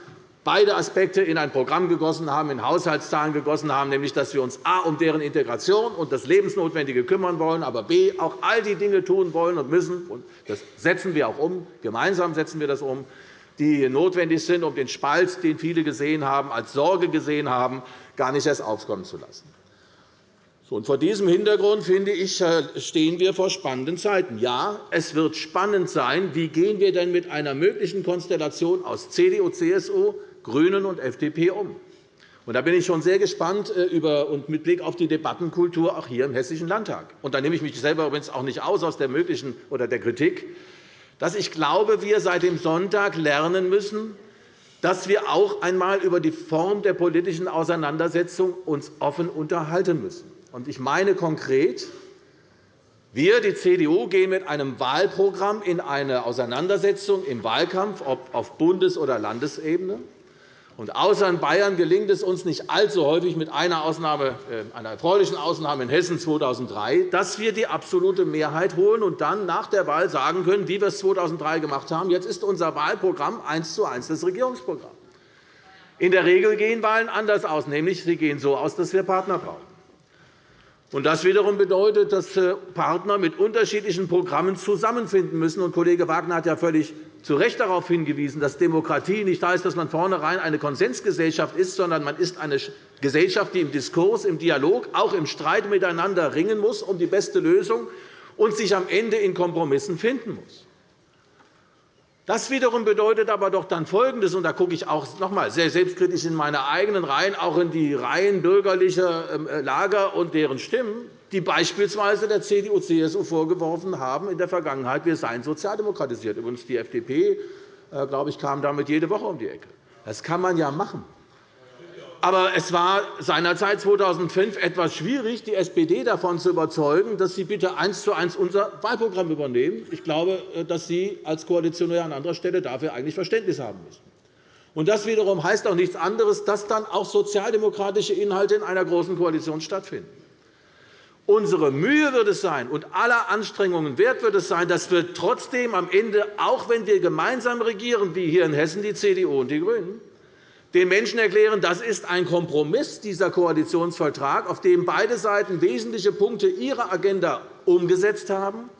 beide Aspekte in ein Programm gegossen haben, in Haushaltszahlen gegossen haben, nämlich dass wir uns a. um deren Integration und das Lebensnotwendige kümmern wollen, aber b. auch all die Dinge tun wollen und müssen. Und das setzen wir auch um. Gemeinsam setzen wir das um, die notwendig sind, um den Spalt, den viele gesehen haben, als Sorge gesehen haben, gar nicht erst aufkommen zu lassen. Vor diesem Hintergrund finde ich, äh, stehen wir vor spannenden Zeiten. Ja, es wird spannend sein, wie gehen wir denn mit einer möglichen Konstellation aus CDU, CSU, GRÜNEN und FDP um. Und da bin ich schon sehr gespannt äh, und mit Blick auf die Debattenkultur auch hier im Hessischen Landtag. Und da nehme ich mich selber übrigens auch nicht aus aus der möglichen oder der Kritik, dass ich glaube, wir seit dem Sonntag lernen müssen, dass wir auch einmal über die Form der politischen Auseinandersetzung uns offen unterhalten müssen. Ich meine konkret, wir, die CDU, gehen mit einem Wahlprogramm in eine Auseinandersetzung im Wahlkampf, ob auf Bundes- oder Landesebene. Und außer in Bayern gelingt es uns nicht allzu häufig, mit einer, Ausnahme, äh, einer erfreulichen Ausnahme in Hessen 2003, dass wir die absolute Mehrheit holen und dann nach der Wahl sagen können, wie wir es 2003 gemacht haben. Jetzt ist unser Wahlprogramm eins zu eins das Regierungsprogramm. In der Regel gehen Wahlen anders aus, nämlich sie gehen so aus, dass wir Partner brauchen. Das wiederum bedeutet, dass äh, Partner mit unterschiedlichen Programmen zusammenfinden müssen. Kollege Wagner hat ja völlig zu Recht darauf hingewiesen, dass Demokratie nicht heißt, dass man vornherein eine Konsensgesellschaft ist, sondern man ist eine Gesellschaft, die im Diskurs, im Dialog, auch im Streit miteinander ringen muss um die beste Lösung und sich am Ende in Kompromissen finden muss. Das wiederum bedeutet aber doch dann Folgendes, und da gucke ich auch noch einmal sehr selbstkritisch in meine eigenen Reihen, auch in die Reihen bürgerlicher ähm, Lager und deren Stimmen, die beispielsweise der CDU-CSU vorgeworfen haben in der Vergangenheit, wir seien sozialdemokratisiert. Übrigens, die FDP äh, glaube ich, kam damit jede Woche um die Ecke. Das kann man ja machen. Aber es war seinerzeit 2005 etwas schwierig, die SPD davon zu überzeugen, dass sie bitte eins zu eins unser Wahlprogramm übernehmen. Ich glaube, äh, dass Sie als Koalitionär an anderer Stelle dafür eigentlich Verständnis haben müssen. Und das wiederum heißt auch nichts anderes, dass dann auch sozialdemokratische Inhalte in einer großen Koalition stattfinden. Unsere Mühe wird es sein und aller Anstrengungen wert wird es sein, dass wir trotzdem am Ende, auch wenn wir gemeinsam regieren, wie hier in Hessen die CDU und die GRÜNEN, den Menschen erklären, das ist ein Kompromiss, dieser Koalitionsvertrag, auf dem beide Seiten wesentliche Punkte ihrer Agenda umgesetzt haben,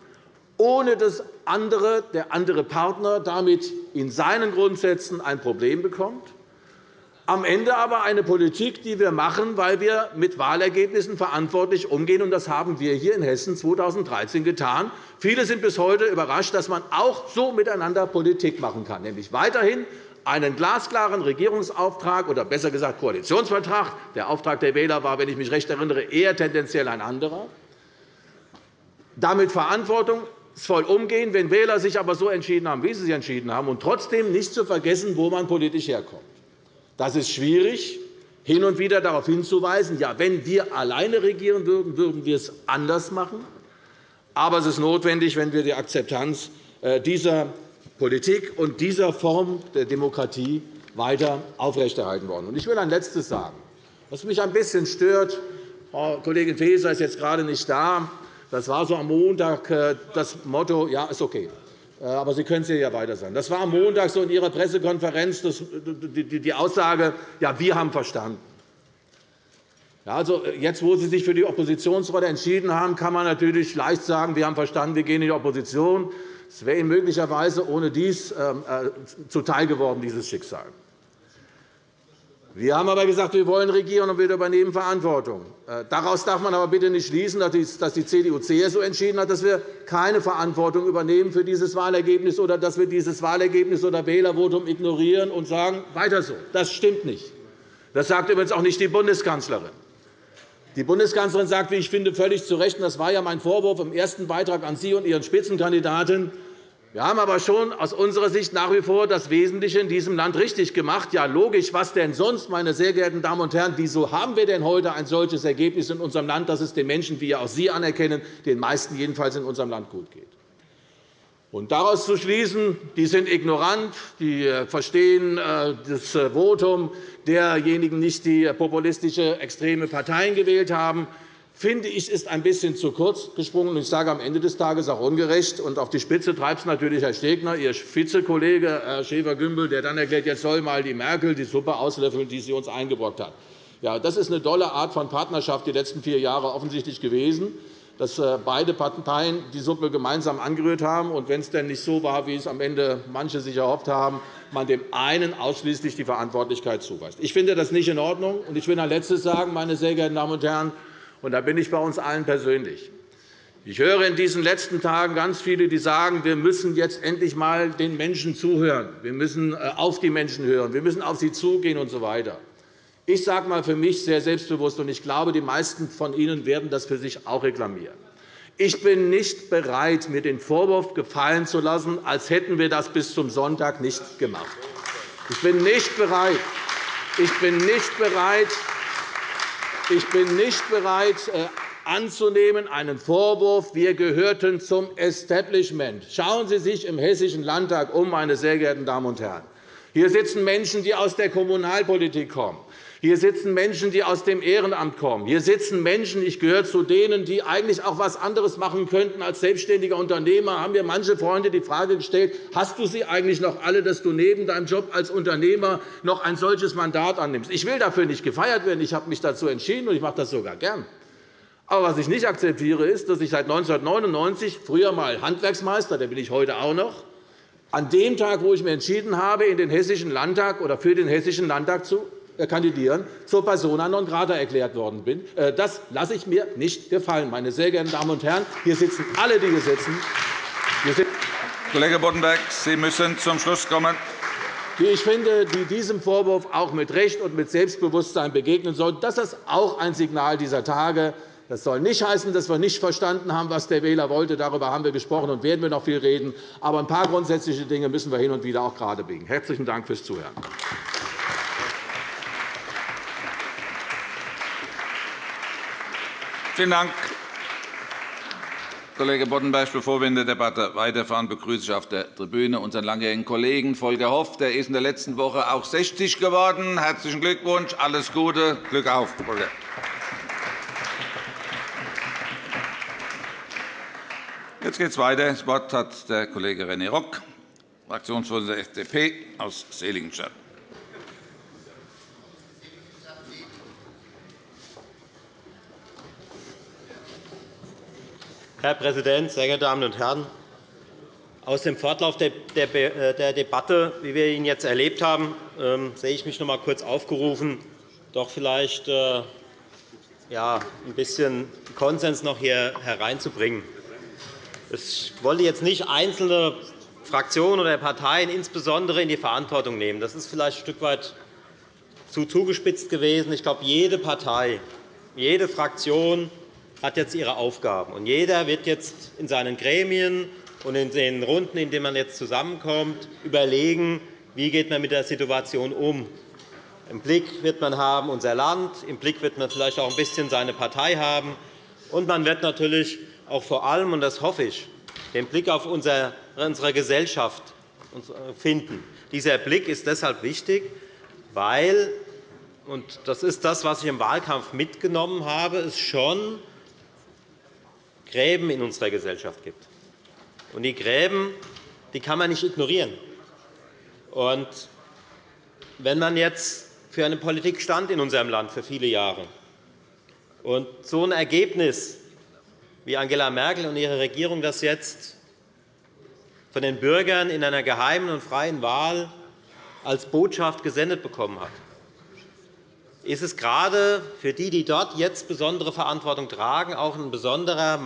ohne dass andere, der andere Partner damit in seinen Grundsätzen ein Problem bekommt. Am Ende aber eine Politik, die wir machen, weil wir mit Wahlergebnissen verantwortlich umgehen. Und das haben wir hier in Hessen 2013 getan. Viele sind bis heute überrascht, dass man auch so miteinander Politik machen kann, nämlich weiterhin einen glasklaren Regierungsauftrag oder besser gesagt Koalitionsvertrag. Der Auftrag der Wähler war, wenn ich mich recht erinnere, eher tendenziell ein anderer. Damit verantwortungsvoll umgehen, wenn Wähler sich aber so entschieden haben, wie sie sich entschieden haben, und trotzdem nicht zu vergessen, wo man politisch herkommt. Das ist schwierig, hin und wieder darauf hinzuweisen, ja, wenn wir alleine regieren würden, würden wir es anders machen. Aber es ist notwendig, wenn wir die Akzeptanz äh, dieser Politik und dieser Form der Demokratie weiter aufrechterhalten wollen. Ich will ein Letztes sagen. Was mich ein bisschen stört, Frau Kollegin Faeser ist jetzt gerade nicht da. Das war so am Montag äh, das Motto, ja, ist okay. Äh, aber Sie können es ja weiter sagen. Das war am Montag so in Ihrer Pressekonferenz die Aussage, ja, wir haben verstanden. Also, jetzt, wo Sie sich für die Oppositionsrolle entschieden haben, kann man natürlich leicht sagen, wir haben verstanden, wir gehen in die Opposition. Es wäre Ihnen möglicherweise ohne dies ähm, äh, zuteil geworden, dieses Schicksal. Wir haben aber gesagt, wir wollen regieren und wir übernehmen Verantwortung. Äh, daraus darf man aber bitte nicht schließen, dass die CDU-CSU entschieden hat, dass wir keine Verantwortung übernehmen für dieses Wahlergebnis oder dass wir dieses Wahlergebnis oder Wählervotum ignorieren und sagen, weiter so. Das stimmt nicht. Das sagt übrigens auch nicht die Bundeskanzlerin. Die Bundeskanzlerin sagt, wie ich finde, völlig zu Recht, und das war ja mein Vorwurf im ersten Beitrag an Sie und Ihren Spitzenkandidaten, wir haben aber schon aus unserer Sicht nach wie vor das Wesentliche in diesem Land richtig gemacht. Ja, logisch, was denn sonst, meine sehr geehrten Damen und Herren? Wieso haben wir denn heute ein solches Ergebnis in unserem Land, dass es den Menschen, wie auch Sie anerkennen, den meisten jedenfalls in unserem Land gut geht? Und daraus zu schließen, die sind ignorant, die äh, verstehen äh, das äh, Votum derjenigen nicht, die populistische extreme Parteien gewählt haben, finde ich, ist ein bisschen zu kurz gesprungen. Ich sage am Ende des Tages auch ungerecht. Und auf die Spitze treibt es natürlich Herr Stegner, Ihr Vizekollege Herr Schäfer-Gümbel, der dann erklärt, jetzt soll mal die Merkel die Suppe auslöffeln, die sie uns eingebrockt hat. Ja, das ist eine tolle Art von Partnerschaft die letzten vier Jahre offensichtlich gewesen dass äh, beide Parteien die Suppe gemeinsam angerührt haben. Und wenn es denn nicht so war, wie es am Ende manche sich erhofft haben, man dem einen ausschließlich die Verantwortlichkeit zuweist. Ich finde das nicht in Ordnung. Und ich will ein Letztes sagen, meine sehr geehrten Damen und Herren, und da bin ich bei uns allen persönlich. Ich höre in diesen letzten Tagen ganz viele, die sagen, wir müssen jetzt endlich einmal den Menschen zuhören. Wir müssen äh, auf die Menschen hören. Wir müssen auf sie zugehen usw. So ich sage einmal für mich sehr selbstbewusst, und ich glaube, die meisten von Ihnen werden das für sich auch reklamieren. Ich bin nicht bereit, mir den Vorwurf gefallen zu lassen, als hätten wir das bis zum Sonntag nicht gemacht. Ich bin nicht bereit. Ich bin nicht bereit, ich bin nicht bereit äh, anzunehmen, einen Vorwurf, wir gehörten zum Establishment. Schauen Sie sich im Hessischen Landtag um, meine sehr geehrten Damen und Herren. Hier sitzen Menschen, die aus der Kommunalpolitik kommen. Hier sitzen Menschen, die aus dem Ehrenamt kommen. Hier sitzen Menschen, ich gehöre zu denen, die eigentlich auch etwas anderes machen könnten als selbstständiger Unternehmer. haben mir manche Freunde die Frage gestellt, hast du sie eigentlich noch alle, dass du neben deinem Job als Unternehmer noch ein solches Mandat annimmst? Ich will dafür nicht gefeiert werden. Ich habe mich dazu entschieden, und ich mache das sogar gern. Aber was ich nicht akzeptiere, ist, dass ich seit 1999, früher einmal Handwerksmeister, der bin ich heute auch noch, an dem Tag, wo ich mich entschieden habe, in den Hessischen Landtag oder für den Hessischen Landtag zu kandidieren, zur Persona non grata erklärt worden bin. Äh, das lasse ich mir nicht gefallen. Meine sehr geehrten Damen und Herren, hier sitzen alle, die hier sitzen.
Kollege Boddenberg, Sie müssen zum Schluss kommen.
Die ich finde, die diesem Vorwurf auch mit Recht und mit Selbstbewusstsein begegnen sollten. Das ist auch ein Signal dieser Tage. Das soll nicht heißen, dass wir nicht verstanden haben, was der Wähler wollte. Darüber haben wir gesprochen und werden wir noch viel reden. Aber ein paar grundsätzliche Dinge müssen wir hin und wieder auch gerade biegen. Herzlichen Dank fürs Zuhören.
Vielen Dank, Kollege Boddenberg. Bevor wir in der Debatte weiterfahren, begrüße ich auf der Tribüne unseren langjährigen Kollegen Volker Hoff. Der ist in der letzten Woche auch 60 geworden. Herzlichen Glückwunsch, alles Gute, Glück auf, Volker. Jetzt geht es weiter. Das Wort hat der Kollege René Rock, Fraktionsvorsitzender der FDP aus Seligenstadt.
Herr Präsident, sehr geehrte Damen und Herren! Aus dem Fortlauf der Debatte, wie wir ihn jetzt erlebt haben, ähm, sehe ich mich noch einmal kurz aufgerufen, doch vielleicht äh, ein bisschen Konsens noch hier hereinzubringen. Ich wollte jetzt nicht einzelne Fraktionen oder Parteien insbesondere in die Verantwortung nehmen. Das ist vielleicht ein Stück weit zu zugespitzt gewesen. Ich glaube, jede Partei, jede Fraktion hat jetzt ihre Aufgaben. Und jeder wird jetzt in seinen Gremien und in den Runden, in denen man jetzt zusammenkommt, überlegen, wie geht man mit der Situation um. Im Blick wird man haben unser Land, im Blick wird man vielleicht auch ein bisschen seine Partei haben, und man wird natürlich auch vor allem, und das hoffe ich, den Blick auf unsere Gesellschaft finden. Dieser Blick ist deshalb wichtig, weil und das ist das, was ich im Wahlkampf mitgenommen habe, es schon Gräben in unserer Gesellschaft gibt. Und die Gräben die kann man nicht ignorieren. Und wenn man jetzt für eine Politik stand in unserem Land für viele Jahre und so ein Ergebnis wie Angela Merkel und ihre Regierung das jetzt von den Bürgern in einer geheimen und freien Wahl als Botschaft gesendet bekommen hat, ist es gerade für die, die dort jetzt besondere Verantwortung tragen, auch in besonderer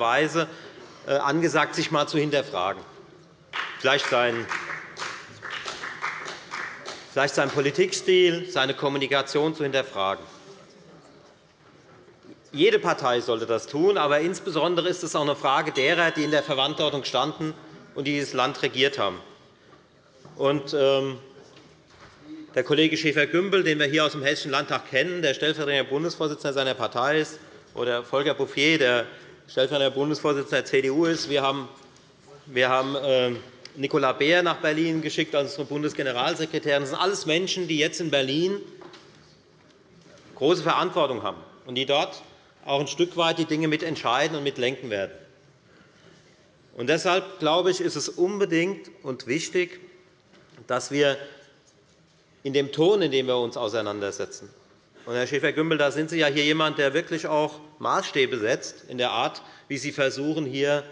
Weise äh, angesagt, sich einmal zu hinterfragen. Vielleicht sein vielleicht seinen Politikstil, seine Kommunikation zu hinterfragen. Jede Partei sollte das tun, aber insbesondere ist es auch eine Frage derer, die in der Verantwortung standen und die dieses Land regiert haben. Und, ähm, der Kollege Schäfer-Gümbel, den wir hier aus dem Hessischen Landtag kennen, der stellvertretender Bundesvorsitzender seiner Partei ist, oder Volker Bouffier, der stellvertretender Bundesvorsitzender der CDU ist. Wir haben, wir haben äh, Nicola Beer nach Berlin geschickt als unsere Bundesgeneralsekretärin. Das sind alles Menschen, die jetzt in Berlin große Verantwortung haben und die dort auch ein Stück weit die Dinge mitentscheiden und mitlenken werden. Und deshalb glaube ich, ist es unbedingt und wichtig, dass wir in dem Ton, in dem wir uns auseinandersetzen, und Herr Schäfer-Gümbel, da sind Sie ja hier jemand, der wirklich auch Maßstäbe setzt in der Art, wie Sie versuchen, hier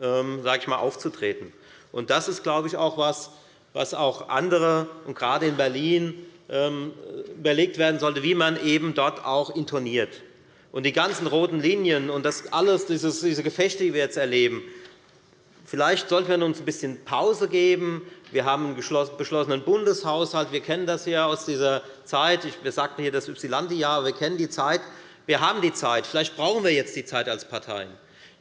ähm, sage ich mal, aufzutreten. Und das ist, glaube ich, auch etwas, was auch andere, und gerade in Berlin, ähm, überlegt werden sollte, wie man eben dort auch intoniert. Und die ganzen roten Linien und das alles, diese Gefechte, die wir jetzt erleben, vielleicht sollten wir uns ein bisschen Pause geben. Wir haben einen beschlossenen Bundeshaushalt. Wir kennen das ja aus dieser Zeit. Wir sagten hier das Ypsilanti-Jahr. Wir kennen die Zeit. Wir haben die Zeit. Vielleicht brauchen wir jetzt die Zeit als Parteien.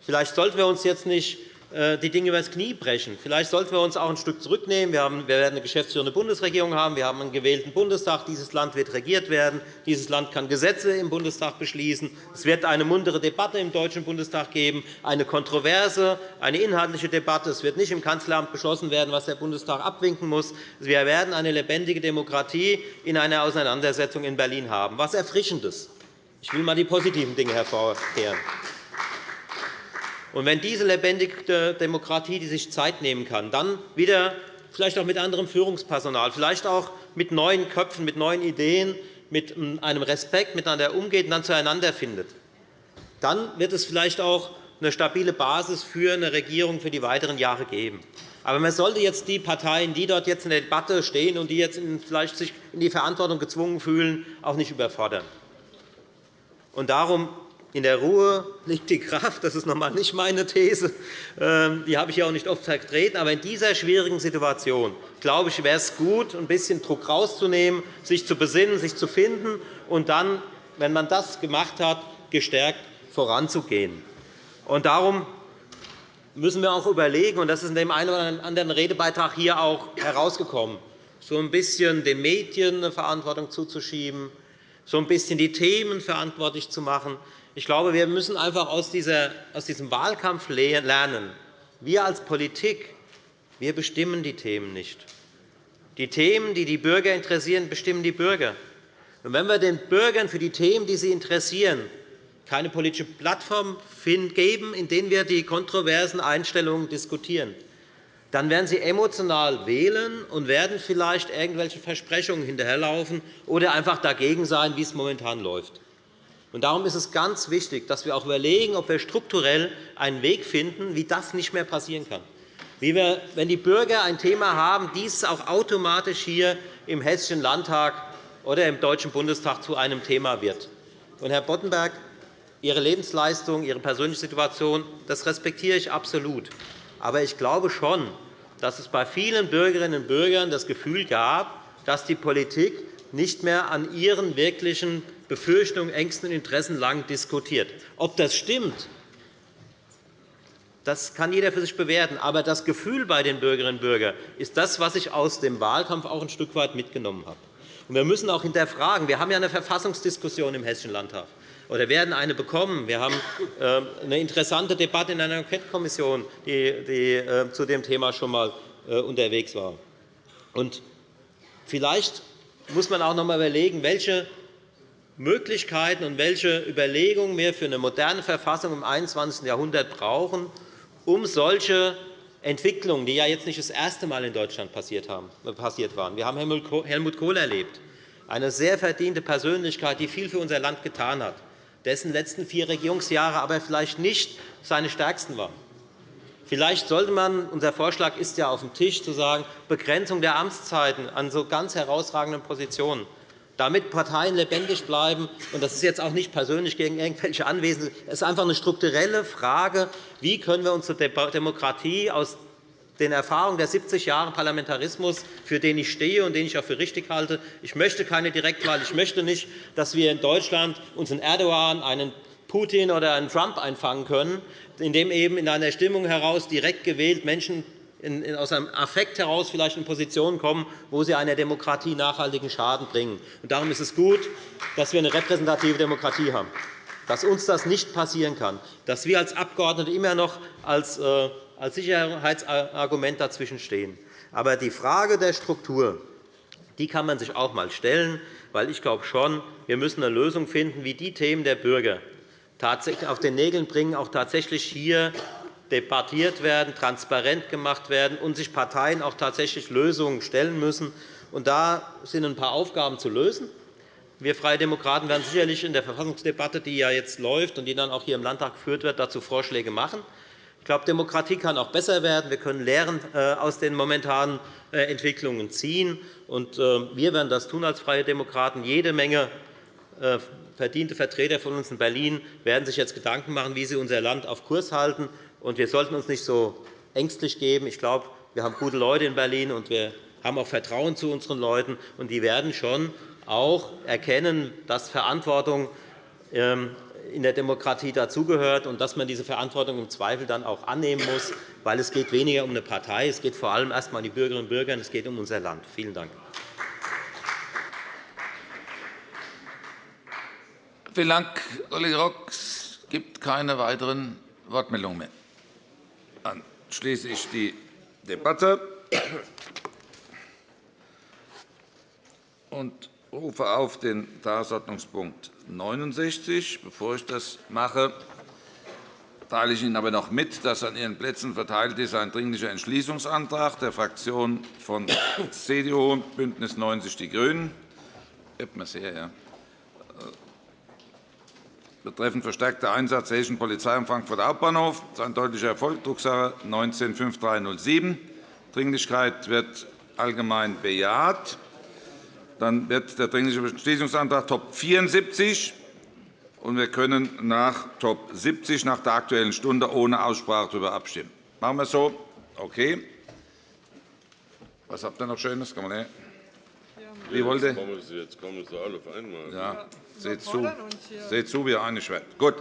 Vielleicht sollten wir uns jetzt nicht die Dinge übers Knie brechen. Vielleicht sollten wir uns auch ein Stück zurücknehmen. Wir werden eine geschäftsführende Bundesregierung haben. Wir haben einen gewählten Bundestag. Dieses Land wird regiert werden. Dieses Land kann Gesetze im Bundestag beschließen. Es wird eine muntere Debatte im Deutschen Bundestag geben, eine kontroverse, eine inhaltliche Debatte. Es wird nicht im Kanzleramt beschlossen werden, was der Bundestag abwinken muss. Wir werden eine lebendige Demokratie in einer Auseinandersetzung in Berlin haben. Was Erfrischendes. Ich will einmal die positiven Dinge hervorkehren. Und wenn diese lebendige Demokratie, die sich Zeit nehmen kann, dann wieder vielleicht auch mit anderem Führungspersonal, vielleicht auch mit neuen Köpfen, mit neuen Ideen, mit einem Respekt miteinander umgeht und dann zueinander findet, dann wird es vielleicht auch eine stabile Basis für eine Regierung für die weiteren Jahre geben. Aber man sollte jetzt die Parteien, die dort jetzt in der Debatte stehen und die jetzt vielleicht sich in die Verantwortung gezwungen fühlen, auch nicht überfordern. Und darum in der Ruhe liegt die Kraft. Das ist noch einmal nicht meine These. Ähm, die habe ich auch nicht oft vertreten. Aber in dieser schwierigen Situation glaube ich, wäre es gut, ein bisschen Druck herauszunehmen, sich zu besinnen, sich zu finden und dann, wenn man das gemacht hat, gestärkt voranzugehen. Und darum müssen wir auch überlegen, und das ist in dem einen oder anderen Redebeitrag hier auch herausgekommen, so ein bisschen den Medien eine Verantwortung zuzuschieben, so ein bisschen die Themen verantwortlich zu machen. Ich glaube, wir müssen einfach aus, diesem Wahlkampf lernen. Wir als Politik wir bestimmen die Themen nicht. Die Themen, die die Bürger interessieren, bestimmen die Bürger. Und wenn wir den Bürgern für die Themen, die sie interessieren, keine politische Plattform geben, in der wir die kontroversen Einstellungen diskutieren, dann werden sie emotional wählen und werden vielleicht irgendwelche Versprechungen hinterherlaufen oder einfach dagegen sein, wie es momentan läuft. Darum ist es ganz wichtig, dass wir auch überlegen, ob wir strukturell einen Weg finden, wie das nicht mehr passieren kann. Wie wir, wenn die Bürger ein Thema haben, dies auch automatisch hier im Hessischen Landtag oder im Deutschen Bundestag zu einem Thema wird. Und, Herr Boddenberg, Ihre Lebensleistung, Ihre persönliche Situation, das respektiere ich absolut. Aber ich glaube schon, dass es bei vielen Bürgerinnen und Bürgern das Gefühl gab, dass die Politik nicht mehr an ihren wirklichen Befürchtungen, Ängsten und Interessen lang diskutiert. Ob das stimmt, das kann jeder für sich bewerten. Aber das Gefühl bei den Bürgerinnen und Bürgern ist das, was ich aus dem Wahlkampf auch ein Stück weit mitgenommen habe. Wir müssen auch hinterfragen. Wir haben ja eine Verfassungsdiskussion im Hessischen Landtag oder werden eine bekommen. Wir haben äh, eine interessante Debatte in einer Enquetekommission, die äh, zu dem Thema schon einmal äh, unterwegs war. Vielleicht muss man auch noch einmal überlegen, welche Möglichkeiten und welche Überlegungen wir für eine moderne Verfassung im 21. Jahrhundert brauchen, um solche Entwicklungen, die ja jetzt nicht das erste Mal in Deutschland passiert waren. Wir haben Helmut Kohl erlebt, eine sehr verdiente Persönlichkeit, die viel für unser Land getan hat, dessen letzten vier Regierungsjahre aber vielleicht nicht seine stärksten waren. Vielleicht sollte man, unser Vorschlag ist ja auf dem Tisch, zu sagen, Begrenzung der Amtszeiten an so ganz herausragenden Positionen, damit Parteien lebendig bleiben. Das ist jetzt auch nicht persönlich gegen irgendwelche Anwesende. Es ist einfach eine strukturelle Frage, wie können wir unsere Demokratie aus den Erfahrungen der 70 Jahre Parlamentarismus, für den ich stehe und den ich auch für richtig halte. Ich möchte keine Direktwahl. Ich möchte nicht, dass wir in Deutschland uns einen Erdogan, einen Putin oder einen Trump einfangen können, indem eben in einer Stimmung heraus direkt gewählt Menschen aus einem Affekt heraus vielleicht in Positionen kommen, wo sie einer Demokratie nachhaltigen Schaden bringen. Darum ist es gut, dass wir eine repräsentative Demokratie haben, dass uns das nicht passieren kann, dass wir als Abgeordnete immer noch als äh, Sicherheitsargument dazwischen stehen. Aber die Frage der Struktur die kann man sich auch einmal stellen, weil ich glaube schon, wir müssen eine Lösung finden, wie die Themen der Bürger auf den Nägeln bringen, auch tatsächlich hier debattiert werden, transparent gemacht werden und sich Parteien auch tatsächlich Lösungen stellen müssen. Und da sind ein paar Aufgaben zu lösen. Wir Freie Demokraten werden sicherlich in der Verfassungsdebatte, die ja jetzt läuft und die dann auch hier im Landtag geführt wird, dazu Vorschläge machen. Ich glaube, Demokratie kann auch besser werden. Wir können Lehren äh, aus den momentanen äh, Entwicklungen ziehen. Äh, wir werden das tun als Freie Demokraten. Jede Menge verdiente Vertreter von uns in Berlin werden sich jetzt Gedanken machen, wie sie unser Land auf Kurs halten. Wir sollten uns nicht so ängstlich geben. Ich glaube, wir haben gute Leute in Berlin, und wir haben auch Vertrauen zu unseren Leuten. Und die werden schon auch erkennen, dass Verantwortung ähm, in der Demokratie dazugehört und dass man diese Verantwortung im Zweifel dann auch annehmen muss, weil es geht weniger um eine Partei, es geht vor allem erst einmal um die Bürgerinnen und Bürger, und es geht um unser Land. Vielen Dank.
Vielen Dank, Kollege Rock. Es gibt keine weiteren Wortmeldungen mehr. Dann schließe ich die Debatte und rufe auf den Tagesordnungspunkt 69. Bevor ich das mache, teile ich Ihnen aber noch mit, dass an Ihren Plätzen verteilt ist ein Dringlicher Entschließungsantrag der Fraktionen von CDU, BÜNDNIS 90 die GRÜNEN. Sehr, ja betreffend verstärkter Einsatz der Hessischen Polizei am Frankfurter Hauptbahnhof. Das ist ein deutlicher Erfolg, Drucksache 19-5307. Dringlichkeit wird allgemein bejaht. Dann wird der Dringliche Entschließungsantrag Top 74 und wir können nach Top 70 nach der Aktuellen Stunde ohne Aussprache darüber abstimmen. Machen wir es so? Okay. Was habt ihr noch Schönes? Komm mal her. Wie wollt ihr?
Jetzt kommen Sie alle auf einmal.
Ja. Seht zu, zu, wie ihr einig werdet. Gut.